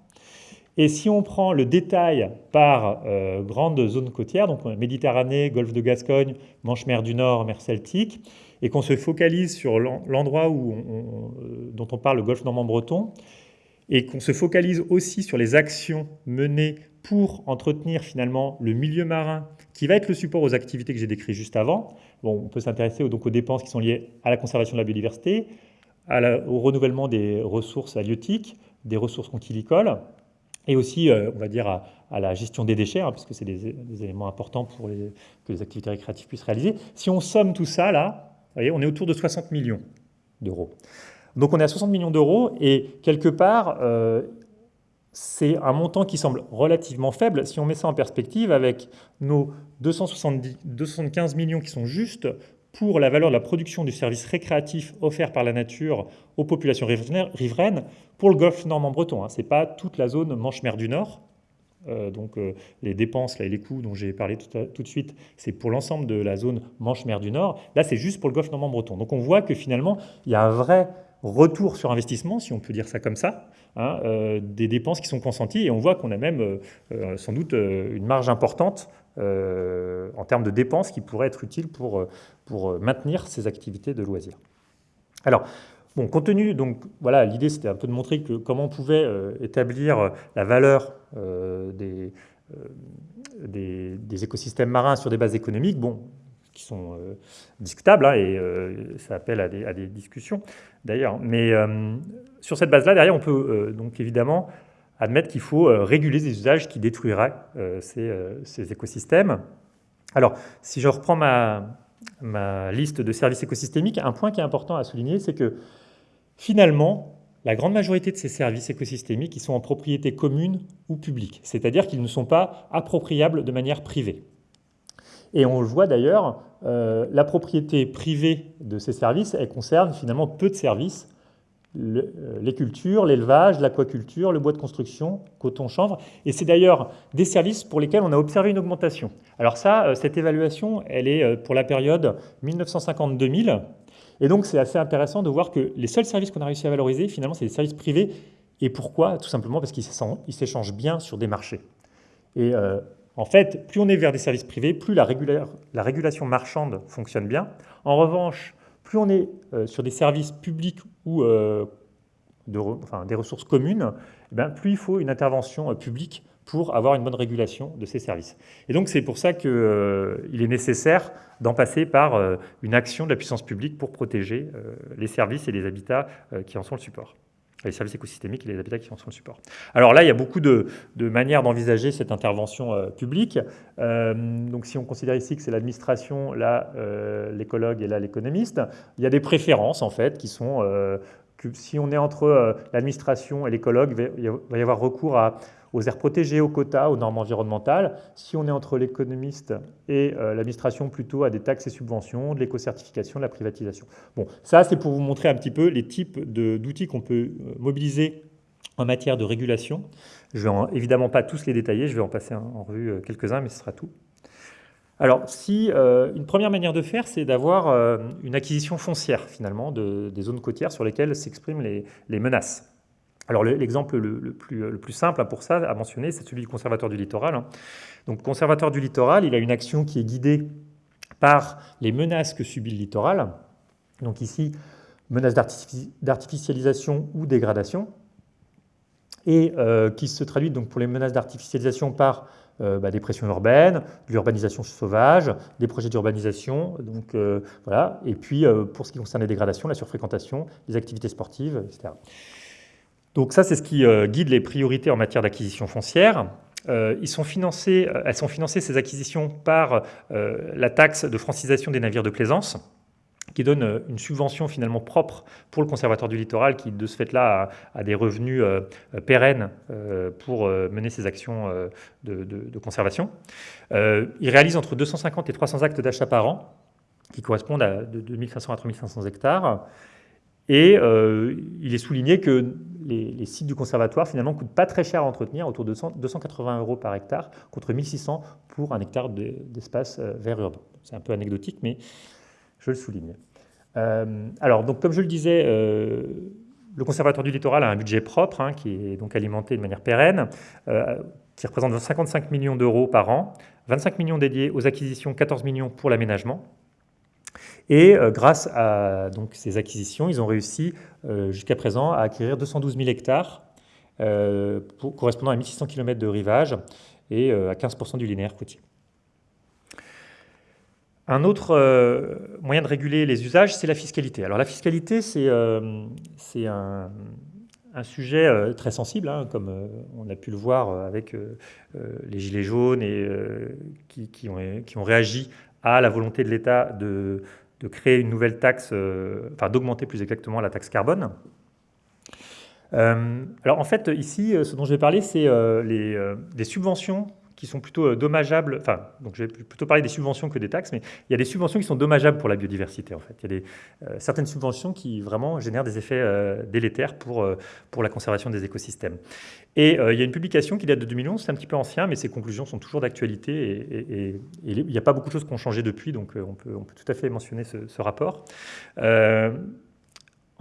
Et si on prend le détail par euh, grande zone côtière, donc Méditerranée, Golfe de Gascogne, Manche-Mer du Nord, mer Celtique, et qu'on se focalise sur l'endroit euh, dont on parle, le Golfe normand-breton, et qu'on se focalise aussi sur les actions menées pour entretenir finalement le milieu marin, qui va être le support aux activités que j'ai décrites juste avant. Bon, on peut s'intéresser donc aux dépenses qui sont liées à la conservation de la biodiversité, au renouvellement des ressources halieutiques, des ressources conchilicoles, et aussi, euh, on va dire, à, la gestion des déchets, hein, puisque c'est des, éléments importants pour que les activités récréatives puissent réaliser. Si on somme tout ça, là, vous voyez, on est autour de 60 millions d'euros. Donc on est à 60 millions d'euros, et quelque part, euh, c'est un montant qui semble relativement faible si on met ça en perspective avec nos 270, 275 millions qui sont justes pour la valeur de la production du service récréatif offert par la nature aux populations riveraines pour le golfe normand-breton. Hein. Ce n'est pas toute la zone Manche-Mer du Nord. Euh, donc euh, les dépenses là, et les coûts dont j'ai parlé tout, de suite, c'est pour l'ensemble de la zone Manche-Mer du Nord. Là, c'est juste pour le golfe normand-breton. Donc on voit que finalement, il y a un vrai retour sur investissement, si on peut dire ça comme ça, hein, euh, des dépenses qui sont consenties. Et on voit qu'on a même sans doute une marge importante en termes de dépenses qui pourrait être utile pour pour euh, maintenir ces activités de loisirs. Alors, bon, compte tenu, donc voilà, l'idée c'était un peu de montrer que comment on pouvait euh, établir euh, la valeur des, des, écosystèmes marins sur des bases économiques, bon, qui sont discutables, hein, et ça appelle à des, à des discussions d'ailleurs. Mais sur cette base-là, derrière, on peut donc évidemment admettre qu'il faut réguler des usages qui détruiraient ces, ces, écosystèmes. Alors, si je reprends ma, ma liste de services écosystémiques, un point qui est important à souligner, c'est que finalement, la grande majorité de ces services écosystémiques ils sont en propriété commune ou publique, c'est-à-dire qu'ils ne sont pas appropriables de manière privée. Et on le voit d'ailleurs, euh, la propriété privée de ces services, elle concerne finalement peu de services, euh, les cultures, l'élevage, l'aquaculture, le bois de construction, coton, chanvre. Et c'est d'ailleurs des services pour lesquels on a observé une augmentation. Alors ça, euh, cette évaluation, elle est pour la période 1950-2000. Et donc c'est assez intéressant de voir que les seuls services qu'on a réussi à valoriser, finalement, c'est les services privés. Et pourquoi? Tout simplement parce qu'ils s'échangent bien sur des marchés. Et en fait, plus on est vers des services privés, plus la, régulation marchande fonctionne bien. En revanche, plus on est euh, sur des services publics ou euh, des ressources communes, eh plus il faut une intervention euh, publique pour avoir une bonne régulation de ces services. Et donc c'est pour ça qu'il est nécessaire d'en passer par une action de la puissance publique pour protéger les services et les habitats qui en sont le support les services écosystémiques et les habitats qui en sont le support. Alors là, il y a beaucoup de, manières d'envisager cette intervention euh, publique. Euh, donc si on considère ici que c'est l'administration, là euh, l'écologue et là l'économiste, il y a des préférences en fait qui sont que si on est entre l'administration et l'écologue, il va y avoir recours à aux aires protégées, aux quotas, aux normes environnementales. Si on est entre l'économiste et euh, l'administration, plutôt à des taxes et subventions, de l'éco-certification, de la privatisation. Bon, ça c'est pour vous montrer un petit peu les types d'outils qu'on peut euh, mobiliser en matière de régulation. Je ne vais évidemment pas tous les détailler, je vais en passer en revue euh, quelques-uns, mais ce sera tout. Alors, si, une première manière de faire, c'est d'avoir une acquisition foncière, finalement, de, des zones côtières sur lesquelles s'expriment les, les menaces. Alors l'exemple le, plus, simple pour ça à mentionner, c'est celui du conservateur du littoral. Hein. Donc conservateur du littoral, il a une action qui est guidée par les menaces que subit le littoral. Donc ici, menaces d'artificialisation ou dégradation, et euh, qui se traduit donc pour les menaces d'artificialisation par euh, bah, des pressions urbaines, l'urbanisation sauvage, des projets d'urbanisation, donc euh, voilà, et puis pour ce qui concerne les dégradations, la surfréquentation, les activités sportives, etc. Donc ça, c'est ce qui euh, guide les priorités en matière d'acquisition foncière. Euh, ils sont euh, elles sont financées, ces acquisitions, par la taxe de francisation des navires de plaisance, qui donne une subvention finalement propre pour le conservateur du littoral, qui de ce fait-là a, des revenus pérennes pour mener ses actions de, conservation. il réalise entre 250 et 300 actes d'achat par an, qui correspondent à de 2500 à 3500 hectares. Et il est souligné que les, sites du conservatoire finalement coûtent pas très cher à entretenir, autour de 280 euros par hectare, contre 1600 pour un hectare d'espace euh, vert urbain. C'est un peu anecdotique, mais je le souligne. Euh, alors, donc, comme je le disais, euh, le conservatoire du littoral a un budget propre, hein, qui est donc alimenté de manière pérenne, qui représente 55 millions d'euros par an, 25 millions dédiés aux acquisitions, 14 millions pour l'aménagement. Et euh, grâce à donc, ces acquisitions, ils ont réussi euh, jusqu'à présent à acquérir 212 000 hectares euh, correspondant à 1600 km de rivage et à 15% du linéaire côtier. Un autre moyen de réguler les usages, c'est la fiscalité. Alors la fiscalité, c'est un, sujet très sensible, hein, comme on a pu le voir avec les Gilets jaunes et qui, qui, ont, réagi à la volonté de l'État de, de créer une nouvelle taxe, euh, enfin d'augmenter plus exactement la taxe carbone. Euh, alors en fait, ici, euh, ce dont je vais parler, c'est les, des subventions qui sont plutôt dommageables, enfin, donc je vais plutôt parler des subventions que des taxes, mais il y a des subventions qui sont dommageables pour la biodiversité, en fait. Il y a des, certaines subventions qui vraiment génèrent des effets délétères pour, pour la conservation des écosystèmes. Et il y a une publication qui date de 2011, c'est un petit peu ancien, mais ses conclusions sont toujours d'actualité et, il n'y a pas beaucoup de choses qui ont changé depuis, donc on peut tout à fait mentionner ce, rapport.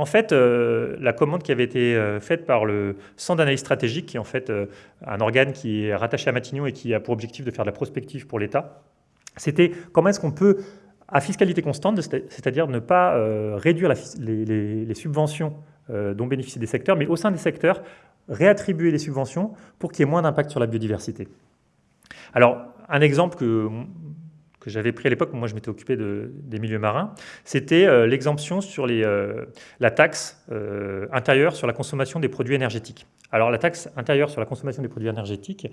En fait, euh, la commande qui avait été euh, faite par le Centre d'analyse stratégique, qui est en fait euh, un organe qui est rattaché à Matignon et qui a pour objectif de faire de la prospective pour l'État, c'était comment est-ce qu'on peut, à fiscalité constante, c'est-à-dire ne pas réduire les, subventions dont bénéficient des secteurs, mais au sein des secteurs, réattribuer les subventions pour qu'il y ait moins d'impact sur la biodiversité. Alors, un exemple que que j'avais pris à l'époque, moi je m'étais occupé des milieux marins, c'était euh, l'exemption sur euh, la taxe euh, intérieure sur la consommation des produits énergétiques. Alors la taxe intérieure sur la consommation des produits énergétiques,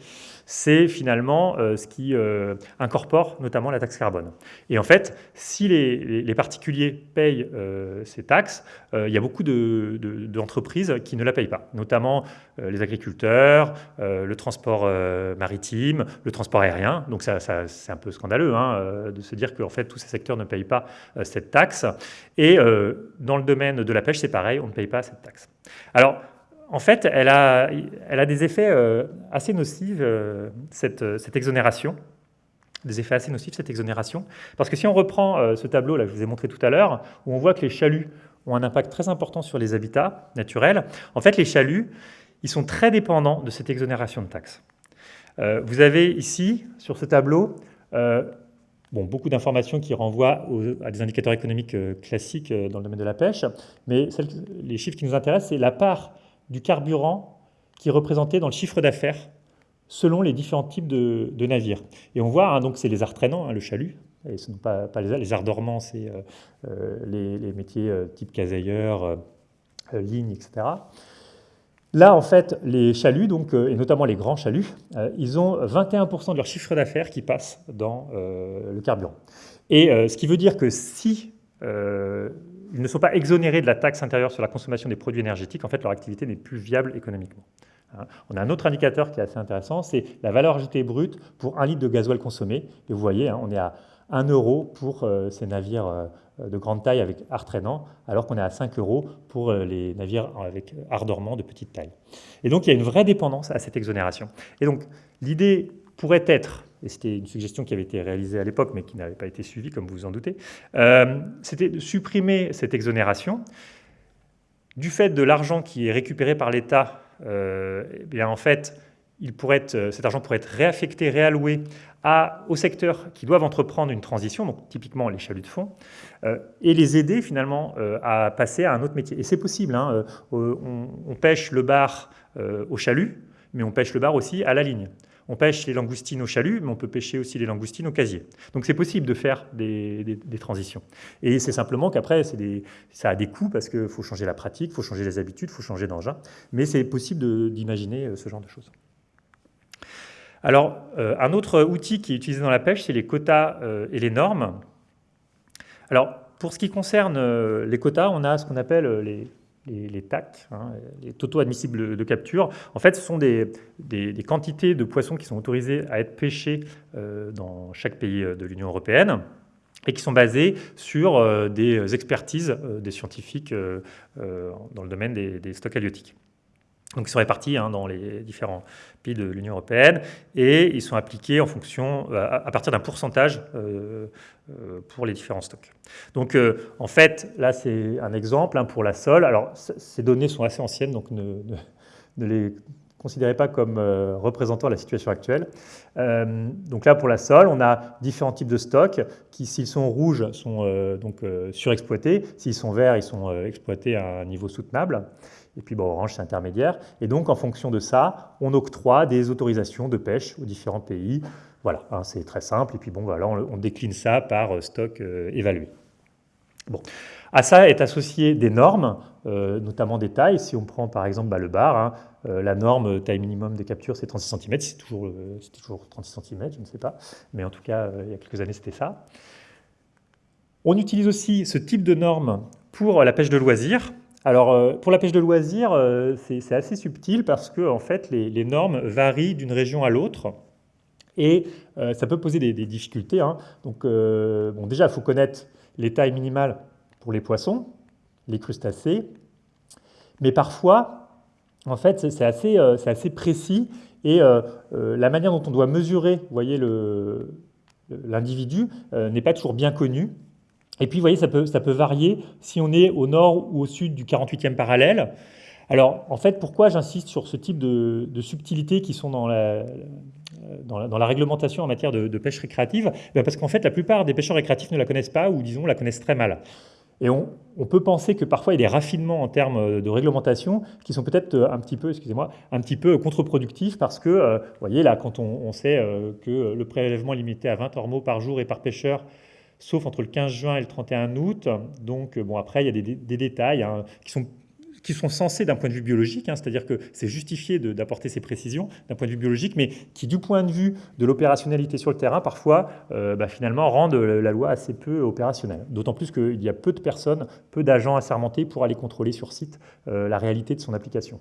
c'est finalement euh, ce qui euh, incorpore notamment la taxe carbone. Et en fait, si les, particuliers payent euh, ces taxes, il y a beaucoup d'entreprises qui ne la payent pas, notamment les agriculteurs, le transport maritime, le transport aérien. Donc ça, c'est un peu scandaleux hein, de se dire que fait, tous ces secteurs ne payent pas cette taxe. Et dans le domaine de la pêche, c'est pareil, on ne paye pas cette taxe. Alors, en fait, elle a, des effets euh, assez nocifs, euh, cette, cette, exonération. Des effets assez nocifs, cette exonération. Parce que si on reprend euh, ce tableau, là, que je vous ai montré tout à l'heure, où on voit que les chaluts ont un impact très important sur les habitats naturels, en fait, les chaluts, ils sont très dépendants de cette exonération de taxes. vous avez ici, sur ce tableau, bon, beaucoup d'informations qui renvoient à des indicateurs économiques classiques dans le domaine de la pêche, mais les chiffres qui nous intéressent, c'est la part du carburant qui est représenté dans le chiffre d'affaires selon les différents types de, navires. Et on voit, hein, donc c'est les arts traînants, hein, le chalut, et ce ne sont pas, les, les arts dormants, c'est euh, euh, les, métiers euh, type casailleur, ligne, etc. Là, en fait, les chaluts, donc, et notamment les grands chaluts, ils ont 21% de leur chiffre d'affaires qui passe dans le carburant. Et ce qui veut dire que si ils ne sont pas exonérés de la taxe intérieure sur la consommation des produits énergétiques. En fait, leur activité n'est plus viable économiquement. Hein. On a un autre indicateur qui est assez intéressant, c'est la valeur ajoutée brute pour un litre de gasoil consommé. Et vous voyez, hein, on est à 1 euro pour euh, ces navires euh, de grande taille avec art traînant, alors qu'on est à 5 euros pour euh, les navires avec art dormant de petite taille. Et donc, il y a une vraie dépendance à cette exonération. Et donc, l'idée pourrait être et c'était une suggestion qui avait été réalisée à l'époque, mais qui n'avait pas été suivie, comme vous vous en doutez, euh, c'était de supprimer cette exonération. Du fait de l'argent qui est récupéré par l'État, euh, eh en fait, être, cet argent pourrait être réaffecté, réalloué à, aux secteurs qui doivent entreprendre une transition, donc typiquement les chaluts de fond, euh, et les aider finalement à passer à un autre métier. Et c'est possible, hein, on, pêche le bar au chalut, mais on pêche le bar aussi à la ligne. On pêche les langoustines au chalut, mais on peut pêcher aussi les langoustines au casier. Donc c'est possible de faire des, transitions. Et c'est simplement qu'après, ça a des coûts parce qu'il faut changer la pratique, il faut changer les habitudes, il faut changer d'engin. Mais c'est possible d'imaginer euh, ce genre de choses. Alors, euh, un autre outil qui est utilisé dans la pêche, c'est les quotas euh, et les normes. Alors, pour ce qui concerne les quotas, on a ce qu'on appelle les, les, TAC, hein, les totaux admissibles de capture, en fait, ce sont des, quantités de poissons qui sont autorisés à être pêchés euh, dans chaque pays euh, de l'Union européenne et qui sont basés sur euh, des expertises des scientifiques dans le domaine des stocks halieutiques. Donc ils sont répartis hein, dans les différents pays de l'Union européenne et ils sont appliqués en fonction, euh, à, partir d'un pourcentage euh, euh, pour les différents stocks. Donc en fait, là c'est un exemple hein, pour la sole. Alors ces données sont assez anciennes, donc ne, les considérez pas comme représentant la situation actuelle. donc là pour la sole, on a différents types de stocks qui, s'ils sont rouges, sont donc surexploités. S'ils sont verts, ils sont exploités à un niveau soutenable et puis Orange, c'est intermédiaire. Et donc, en fonction de ça, on octroie des autorisations de pêche aux différents pays. Voilà, hein, c'est très simple. Et puis bon, voilà, on, décline ça par euh, stock euh, évalué. Bon. À ça est associé des normes, euh, notamment des tailles. Si on prend par exemple bah, le bar, hein, la norme taille minimum des captures, c'est 36 cm. C'est toujours, toujours 36 cm, je ne sais pas. Mais en tout cas, il y a quelques années, c'était ça. On utilise aussi ce type de normes pour la pêche de loisirs. Alors, euh, pour la pêche de loisirs, euh, c'est assez subtil parce que en fait, les, normes varient d'une région à l'autre et euh, ça peut poser des, difficultés. Hein. Donc, déjà, il faut connaître les tailles minimales pour les poissons, les crustacés, mais parfois, en fait, c'est assez, assez, précis et la manière dont on doit mesurer, voyez, l'individu n'est pas toujours bien connue. Et puis, vous voyez, ça peut, varier si on est au nord ou au sud du 48e parallèle. Alors, en fait, pourquoi j'insiste sur ce type de, subtilités qui sont dans la, réglementation en matière de, pêche récréative? Ben Parce qu'en fait, la plupart des pêcheurs récréatifs ne la connaissent pas ou, disons, la connaissent très mal. Et on, peut penser que parfois il y a des raffinements en termes de réglementation qui sont peut-être un petit peu, excusez-moi, un petit peu contre-productifs parce que, euh, vous voyez là, quand on, sait euh, que le prélèvement est limité à 20 ormeaux par jour et par pêcheur sauf entre le 15 juin et le 31 août. Donc, bon, après, il y a des, détails hein, qui, sont, qui sont censés d'un point de vue biologique, hein, c'est-à-dire que c'est justifié d'apporter ces précisions d'un point de vue biologique, mais qui du point de vue de l'opérationnalité sur le terrain, parfois, euh, bah, finalement, rendent la loi assez peu opérationnelle. D'autant plus qu'il y a peu de personnes, peu d'agents assermentés pour aller contrôler sur site euh, la réalité de son application.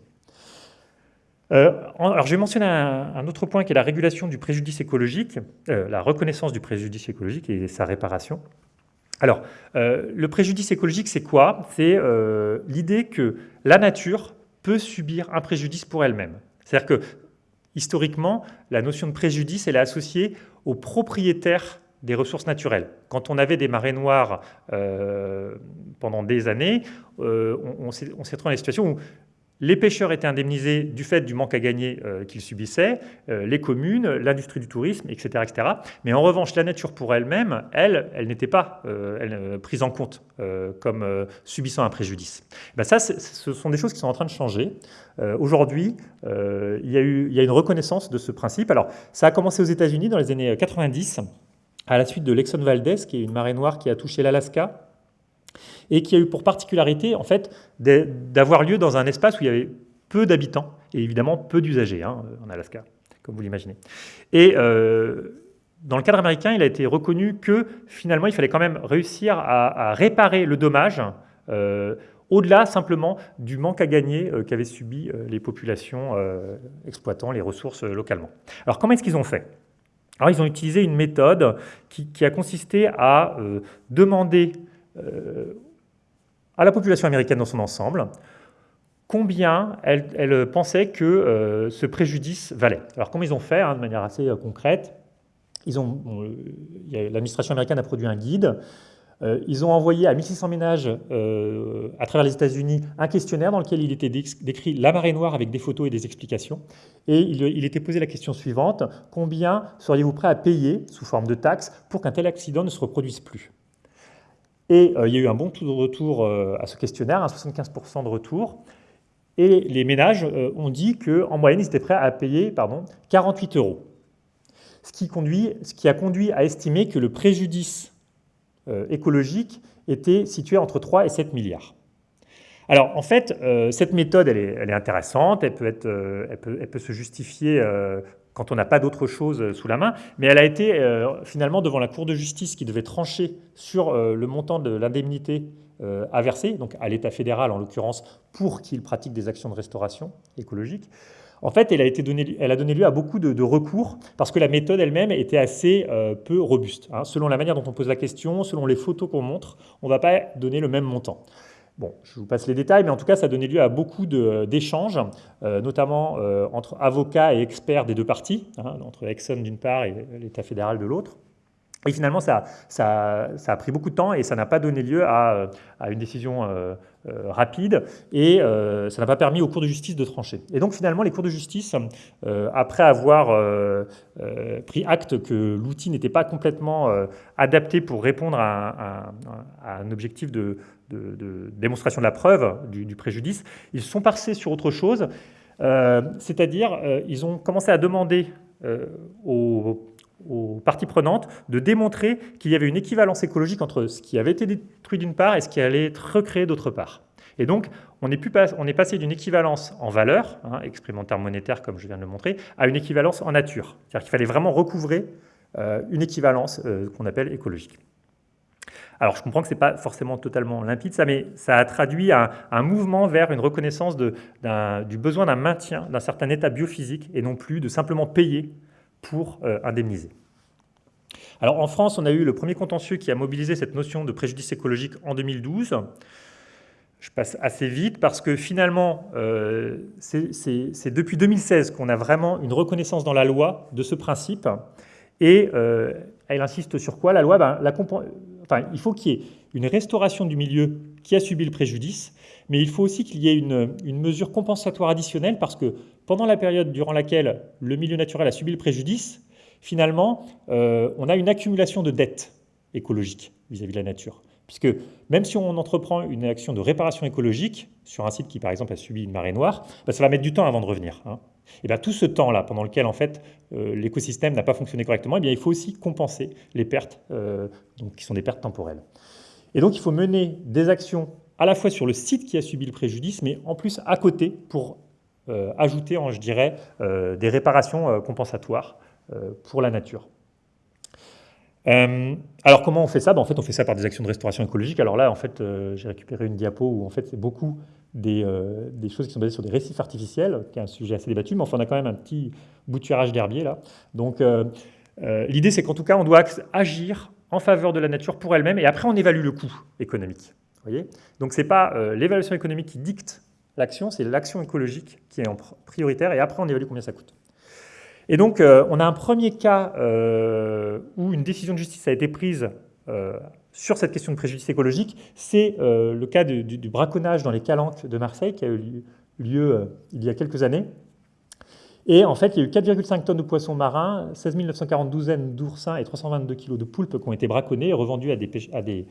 Euh, alors, je vais mentionner un, autre point qui est la régulation du préjudice écologique, la reconnaissance du préjudice écologique et sa réparation. Alors, euh, le préjudice écologique, c'est quoi? C'est euh, l'idée que la nature peut subir un préjudice pour elle-même. C'est-à-dire que, historiquement, la notion de préjudice, elle est associée aux propriétaires des ressources naturelles. Quand on avait des marées noires euh, pendant des années, on, s'est retrouvé dans des situations où les pêcheurs étaient indemnisés du fait du manque à gagner euh, qu'ils subissaient, euh, les communes, l'industrie du tourisme, etc., etc. Mais en revanche, la nature pour elle-même, elle, elle, n'était pas euh, prise en compte comme subissant un préjudice. Ben ça, ce sont des choses qui sont en train de changer. Aujourd'hui, il, y a eu, il y a une reconnaissance de ce principe. Alors, ça a commencé aux États-Unis dans les années 90, à la suite de l'Exxon Valdez, qui est une marée noire qui a touché l'Alaska et qui a eu pour particularité en fait, d'avoir lieu dans un espace où il y avait peu d'habitants et évidemment peu d'usagers hein, en Alaska, comme vous l'imaginez. Et euh, dans le cadre américain, il a été reconnu que finalement, il fallait quand même réussir à, réparer le dommage euh, au-delà simplement du manque à gagner euh, qu'avaient subi les populations exploitant les ressources localement. Alors comment est-ce qu'ils ont fait? Alors ils ont utilisé une méthode qui, qui a consisté à demander à la population américaine dans son ensemble combien elle, pensait que euh, ce préjudice valait. Alors comment ils ont fait, hein, de manière assez euh, concrète, l'administration américaine a produit un guide, euh, ils ont envoyé à 1600 ménages à travers les États-Unis un questionnaire dans lequel il était décrit la marée noire avec des photos et des explications. Et il, il était posé la question suivante, combien seriez-vous prêt à payer sous forme de taxes pour qu'un tel accident ne se reproduise plus? Et euh, il y a eu un bon taux de retour euh, à ce questionnaire, un 75% de retour. Et les ménages euh, ont dit qu'en moyenne, ils étaient prêts à payer pardon, 48 euros. Ce qui, conduit, ce qui a conduit à estimer que le préjudice écologique était situé entre 3 et 7 milliards. Alors, en fait, cette méthode, elle est, elle est, intéressante, elle peut, être, elle peut, elle peut se justifier quand on n'a pas d'autre chose euh, sous la main, mais elle a été euh, finalement devant la Cour de justice qui devait trancher sur euh, le montant de l'indemnité à verser, donc à l'État fédéral en l'occurrence, pour qu'il pratique des actions de restauration écologique. En fait, elle a, été donnée, elle a donné lieu à beaucoup de, recours parce que la méthode elle-même était assez peu robuste. Hein. Selon la manière dont on pose la question, selon les photos qu'on montre, on ne va pas donner le même montant. Bon, je vous passe les détails, mais en tout cas, ça a donné lieu à beaucoup d'échanges, euh, notamment euh, entre avocats et experts des deux parties, hein, entre Exxon d'une part et l'État fédéral de l'autre. Et finalement, ça, a pris beaucoup de temps et ça n'a pas donné lieu à, à une décision euh, rapide et ça n'a pas permis aux cours de justice de trancher. Et donc finalement, les cours de justice, après avoir pris acte que l'outil n'était pas complètement adapté pour répondre à, un objectif de, démonstration de la preuve du, préjudice, ils sont passés sur autre chose, euh, c'est-à-dire euh, ils ont commencé à demander euh, aux, parties prenantes de démontrer qu'il y avait une équivalence écologique entre ce qui avait été détruit d'une part et ce qui allait être recréé d'autre part. Et donc, on est, passé d'une équivalence en valeur, hein, exprimée en termes monétaires comme je viens de le montrer, à une équivalence en nature. C'est-à-dire qu'il fallait vraiment recouvrer une équivalence qu'on appelle écologique. Alors, je comprends que ce n'est pas forcément totalement limpide, ça, mais ça a traduit un, mouvement vers une reconnaissance du besoin d'un maintien d'un certain état biophysique et non plus de simplement payer pour euh, indemniser. Alors, en France, on a eu le premier contentieux qui a mobilisé cette notion de préjudice écologique en 2012. Je passe assez vite parce que finalement, euh, c'est depuis 2016 qu'on a vraiment une reconnaissance dans la loi de ce principe. Et euh, elle insiste sur quoi? La loi, ben, il faut qu'il y ait une restauration du milieu qui a subi le préjudice, mais il faut aussi qu'il y ait une, mesure compensatoire additionnelle parce que pendant la période durant laquelle le milieu naturel a subi le préjudice, finalement, euh, on a une accumulation de dettes écologiques vis-à-vis de la nature. Puisque même si on entreprend une action de réparation écologique sur un site qui, par exemple, a subi une marée noire, bah, ça va mettre du temps avant de revenir. Hein. Et bien, tout ce temps-là, pendant lequel en fait euh, l'écosystème n'a pas fonctionné correctement, eh bien, il faut aussi compenser les pertes, euh, donc, qui sont des pertes temporelles. Et donc, il faut mener des actions à la fois sur le site qui a subi le préjudice, mais en plus à côté pour ajouter, je dirais, des réparations compensatoires pour la nature. alors comment on fait ça? Ben, En fait, on fait ça par des actions de restauration écologique. Alors là, en fait, j'ai récupéré une diapo où en fait c'est beaucoup euh, des, choses qui sont basées sur des récifs artificiels, qui est un sujet assez débattu, mais enfin on a quand même un petit bouturage d'herbier là. Donc euh, euh, l'idée c'est qu'en tout cas on doit agir en faveur de la nature pour elle-même et après on évalue le coût économique. Donc ce n'est pas l'évaluation économique qui dicte l'action, c'est l'action écologique qui est en prioritaire et après on évalue combien ça coûte. Et donc on a un premier cas où une décision de justice a été prise sur cette question de préjudice écologique, c'est euh, le cas du, braconnage dans les calanques de Marseille qui a eu lieu euh, il y a quelques années. Et en fait, il y a eu 4,5 tonnes de poissons marins, 16 940 douzaines d'oursins et 322 kg de poulpes qui ont été braconnés et revendus à des, à des,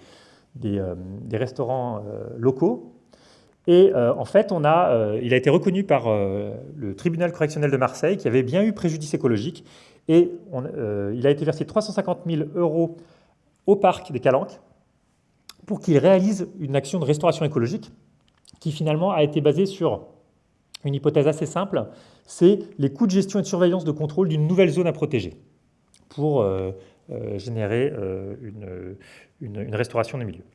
euh, restaurants locaux. Et en fait, il a été reconnu par le tribunal correctionnel de Marseille qui avait bien eu préjudice écologique. Et il a été versé 350 000 euros au parc des Calanques pour qu'il réalise une action de restauration écologique qui finalement a été basée sur une hypothèse assez simple, c'est les coûts de gestion et de surveillance de contrôle d'une nouvelle zone à protéger pour euh, euh, générer euh, une, restauration des milieux.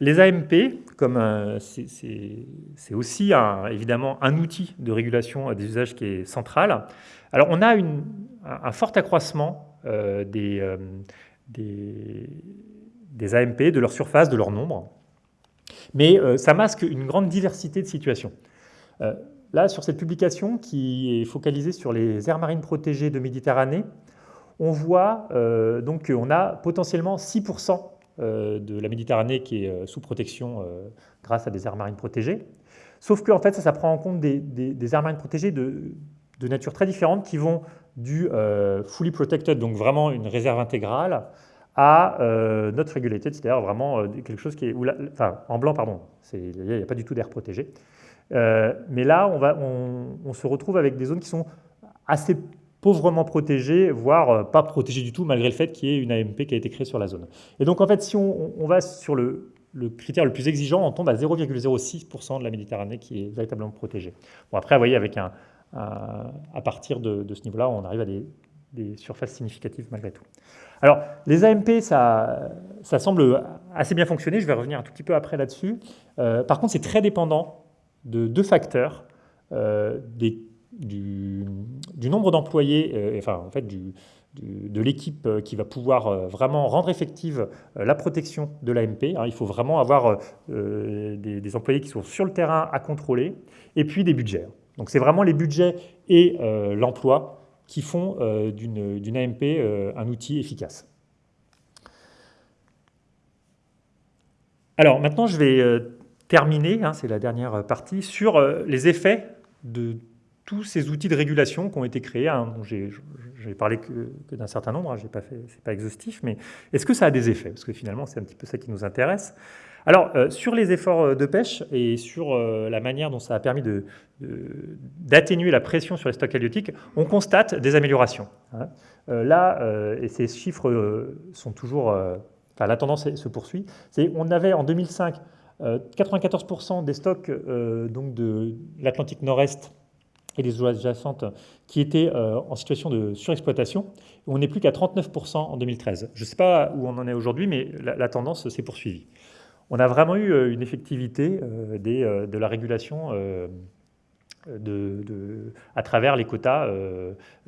les AMP, comme c'est aussi évidemment un outil de régulation des usages qui est central, alors on a un fort accroissement euh, euh, des, des, AMP, de leur surface, de leur nombre, mais euh, ça masque une grande diversité de situations. Là, sur cette publication qui est focalisée sur les aires marines protégées de Méditerranée, on voit donc qu'on a potentiellement 6% de la Méditerranée qui est sous protection grâce à des aires marines protégées. Sauf que en fait, ça, prend en compte des, aires marines protégées de, nature très différentes qui vont du euh, fully protected, donc vraiment une réserve intégrale, à euh, not regulated, c'est-à-dire vraiment euh, quelque chose qui est, enfin en blanc pardon, il n'y a, pas du tout d'air protégé. Mais là, on, se retrouve avec des zones qui sont assez pauvrement protégées, voire pas protégées du tout, malgré le fait qu'il y ait une AMP qui a été créée sur la zone. Et donc en fait, si on, va sur le, critère le plus exigeant, on tombe à 0,06% de la Méditerranée qui est véritablement protégée. Bon après, vous voyez, à partir de, ce niveau-là, on arrive à des, surfaces significatives malgré tout. Alors, les AMP, ça, ça, semble assez bien fonctionner. Je vais revenir un tout petit peu après là-dessus. Euh, par contre, c'est très dépendant de deux facteurs. Euh, du, nombre d'employés, euh, enfin, en fait, de l'équipe qui va pouvoir vraiment rendre effective la protection de l'AMP. Hein. il faut vraiment avoir des, des, employés qui sont sur le terrain à contrôler, et puis des budgets. Donc c'est vraiment les budgets et euh, l'emploi qui font euh, d'une AMP euh, un outil efficace. Alors maintenant, je vais terminer, hein, c'est la dernière partie, sur les effets de tous ces outils de régulation qui ont été créés. Hein, J'ai parlé que, d'un certain nombre, hein, pas fait, c'est pas exhaustif, mais est-ce que ça a des effets? Parce que finalement, c'est un petit peu ça qui nous intéresse. Alors, euh, sur les efforts euh, de pêche et sur euh, la manière dont ça a permis d'atténuer la pression sur les stocks halieutiques, on constate des améliorations. Hein. là, et ces chiffres sont toujours... Enfin, la tendance se poursuit. On avait en 2005 94% des stocks donc de l'Atlantique Nord-Est et des eaux adjacentes qui étaient en situation de surexploitation. On n'est plus qu'à 39% en 2013. Je ne sais pas où on en est aujourd'hui, mais la tendance s'est poursuivie on a vraiment eu euh, une effectivité euh, euh, de la régulation à travers les quotas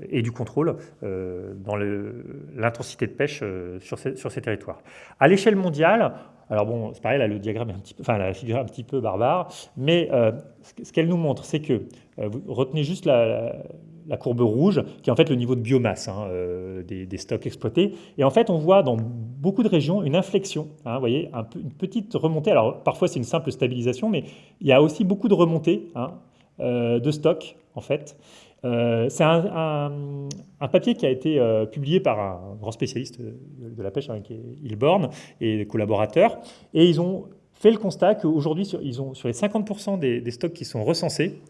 et du contrôle dans l'intensité de pêche sur, ces, territoires. À l'échelle mondiale, alors bon, c'est pareil, là, le diagramme est un petit peu, enfin, la figure est un petit peu barbare, mais ce qu'elle nous montre, c'est que, vous retenez juste la, courbe rouge, qui est en fait le niveau de biomasse hein, euh, des, stocks exploités. Et en fait, on voit dans beaucoup de régions une inflexion, hein, vous voyez, une petite remontée. Alors parfois, c'est une simple stabilisation, mais il y a aussi beaucoup de remontées hein, euh, de stocks, en fait. Euh, c'est un, papier qui a été publié par un grand spécialiste de la pêche, qui est Hilborn, et des collaborateurs, et ils ont fait le constat qu'aujourd'hui, ils ont sur les 50% des, stocks qui sont recensés,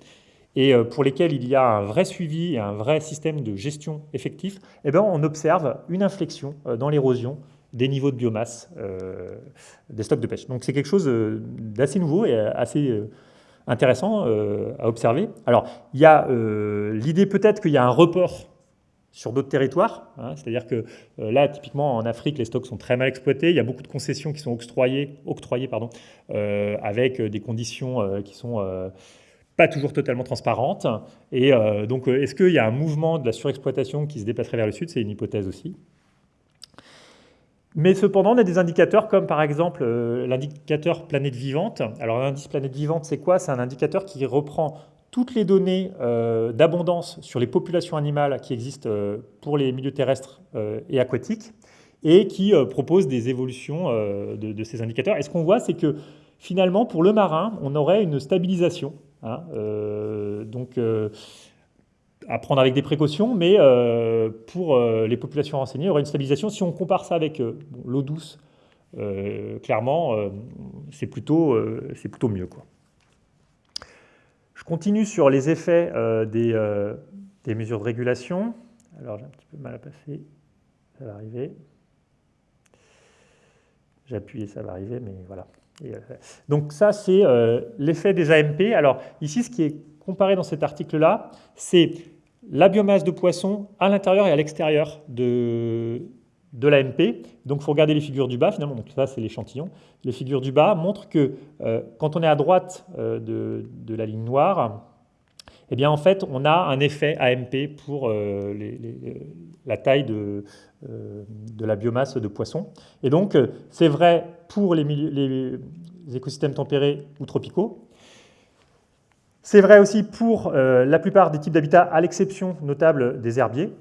et euh, pour lesquels il y a un vrai suivi et un vrai système de gestion effectif, eh bien, on observe une inflexion euh, dans l'érosion des niveaux de biomasse des stocks de pêche. Donc c'est quelque chose d'assez nouveau et assez intéressant à observer. Alors, il y a l'idée peut-être qu'il y a un report sur d'autres territoires. Hein. C'est-à-dire que euh, là, typiquement en Afrique, les stocks sont très mal exploités. Il y a beaucoup de concessions qui sont octroyées, octroyées pardon, euh, avec des conditions euh, qui sont pas toujours totalement transparentes. Et donc, est-ce qu'il y a un mouvement de la surexploitation qui se dépasserait vers le sud? C'est une hypothèse aussi. Mais cependant, on a des indicateurs comme par exemple l'indicateur planète vivante. Alors l'indice planète vivante, c'est quoi? C'est un indicateur qui reprend toutes les données euh, d'abondance sur les populations animales qui existent euh, pour les milieux terrestres euh, et aquatiques et qui propose des évolutions de, ces indicateurs. Et ce qu'on voit, c'est que finalement, pour le marin, on aurait une stabilisation. Hein, donc, à prendre avec des précautions, mais pour les populations renseignées, il y aurait une stabilisation. Si on compare ça avec l'eau douce, clairement, c'est plutôt, plutôt mieux. Quoi. Je continue sur les effets euh, euh, des, mesures de régulation. Alors j'ai un petit peu mal à passer, ça va arriver. J'ai appuyé, ça va arriver, mais voilà. Euh, donc ça, c'est l'effet des AMP. Alors ici, ce qui est comparé dans cet article-là, c'est la biomasse de poisson à l'intérieur et à l'extérieur de, de l'AMP. Donc il faut regarder les figures du bas finalement, donc ça c'est l'échantillon. Les figures du bas montrent que euh, quand on est à droite euh, de, la ligne noire, eh bien en fait on a un effet AMP pour euh, la taille de, de, la biomasse de poisson. Et donc c'est vrai pour les, les, écosystèmes tempérés ou tropicaux. C'est vrai aussi pour la plupart des types d'habitats, à l'exception notable des herbiers.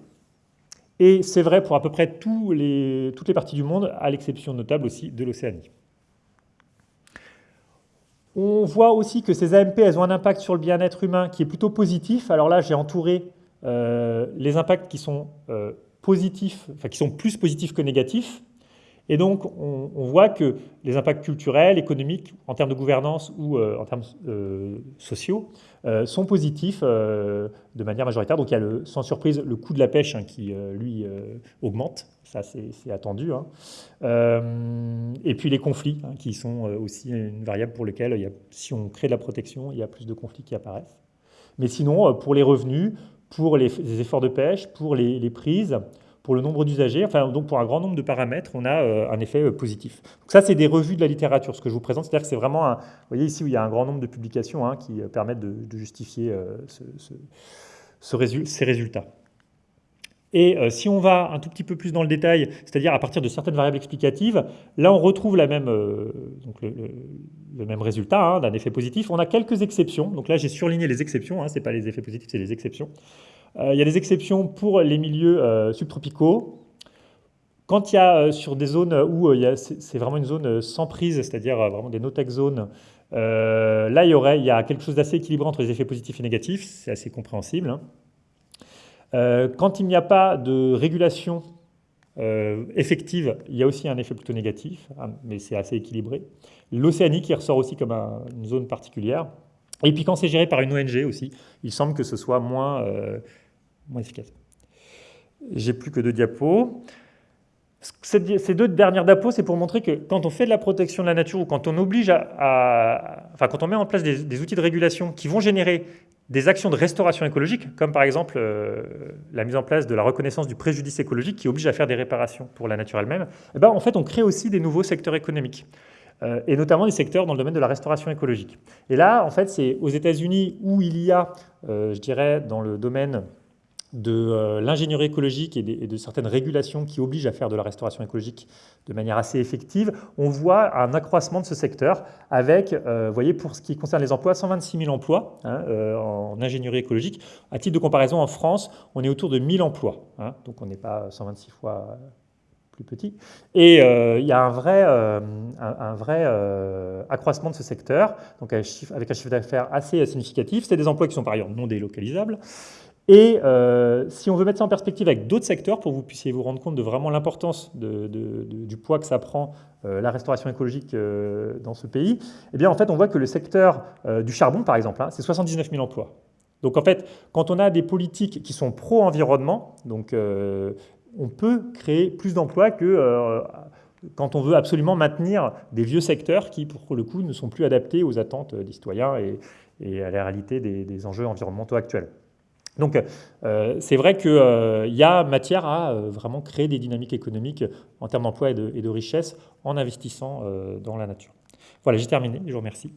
Et c'est vrai pour à peu près toutes les parties du monde, à l'exception notable aussi de l'Océanie. On voit aussi que ces AMP elles ont un impact sur le bien-être humain qui est plutôt positif. Alors là, j'ai entouré euh, les impacts euh, qui sont plus positifs que négatifs. Et donc, on, voit que les impacts culturels, économiques, en termes de gouvernance ou euh, en termes euh, sociaux, euh, sont positifs de manière majoritaire. Donc, il y a sans surprise le coût de la pêche hein, qui, lui, augmente. Ça, c'est attendu. Hein. et puis les conflits, hein, qui sont aussi une variable pour laquelle, si on crée de la protection, il y a plus de conflits qui apparaissent. Mais sinon, pour les revenus, pour les, efforts de pêche, pour les prises, pour le nombre d'usagers, enfin donc pour un grand nombre de paramètres, on a euh, un effet euh, positif. Donc ça, c'est des revues de la littérature, ce que je vous présente, c'est-à-dire que c'est vraiment, un, vous voyez ici où il y a un grand nombre de publications hein, qui euh, permettent de, justifier ces résultats. Et si on va un tout petit peu plus dans le détail, c'est-à-dire à partir de certaines variables explicatives, là on retrouve la même, donc le, même résultat hein, d'un effet positif. On a quelques exceptions, donc là j'ai surligné les exceptions, hein, ce n'est pas les effets positifs, c'est les exceptions. Euh, il y a des exceptions pour les milieux euh, subtropicaux. Quand il y a euh, sur des zones où c'est vraiment une zone sans prise, c'est-à-dire vraiment des no-tech zones, là, il y, aurait, il y a quelque chose d'assez équilibré entre les effets positifs et négatifs, c'est assez compréhensible. Hein. quand il n'y a pas de régulation effective, il y a aussi un effet plutôt négatif, hein, mais c'est assez équilibré. L'Océanie qui ressort aussi comme une zone particulière. Et puis quand c'est géré par une ONG aussi, il semble que ce soit moins, moins efficace. J'ai plus que deux diapos. Ces deux dernières diapos, c'est pour montrer que quand on fait de la protection de la nature ou quand on oblige à, enfin quand on met en place des, outils de régulation qui vont générer des actions de restauration écologique, comme par exemple euh, la mise en place de la reconnaissance du préjudice écologique qui oblige à faire des réparations pour la nature elle-même, eh ben, en fait on crée aussi des nouveaux secteurs économiques. Euh, et notamment des secteurs dans le domaine de la restauration écologique. Et là, en fait, c'est aux États-Unis où il y a, euh, je dirais, dans le domaine de euh, l'ingénierie écologique et de, certaines régulations qui obligent à faire de la restauration écologique de manière assez effective, on voit un accroissement de ce secteur avec, euh, vous voyez, pour ce qui concerne les emplois, 126 000 emplois hein, euh, en ingénierie écologique. À titre de comparaison, en France, on est autour de 1000 emplois, hein, donc on n'est pas 126 fois plus petit. Et il y a un vrai, un, vrai accroissement de ce secteur, donc avec un chiffre d'affaires assez significatif. C'est des emplois qui sont par ailleurs non délocalisables. Et euh, si on veut mettre ça en perspective avec d'autres secteurs, pour que vous puissiez vous rendre compte de vraiment l'importance du poids que ça prend euh, la restauration écologique euh, dans ce pays, eh bien en fait on voit que le secteur du charbon par exemple, hein, c'est 79 000 emplois. Donc en fait, quand on a des politiques qui sont pro-environnement, donc on peut créer plus d'emplois que quand on veut absolument maintenir des vieux secteurs qui, pour le coup, ne sont plus adaptés aux attentes des citoyens et, à la réalité des, enjeux environnementaux actuels. Donc, c'est vrai qu'il y a matière à vraiment créer des dynamiques économiques en termes d'emploi et, et de, richesse en investissant dans la nature. Voilà, j'ai terminé. Je vous remercie.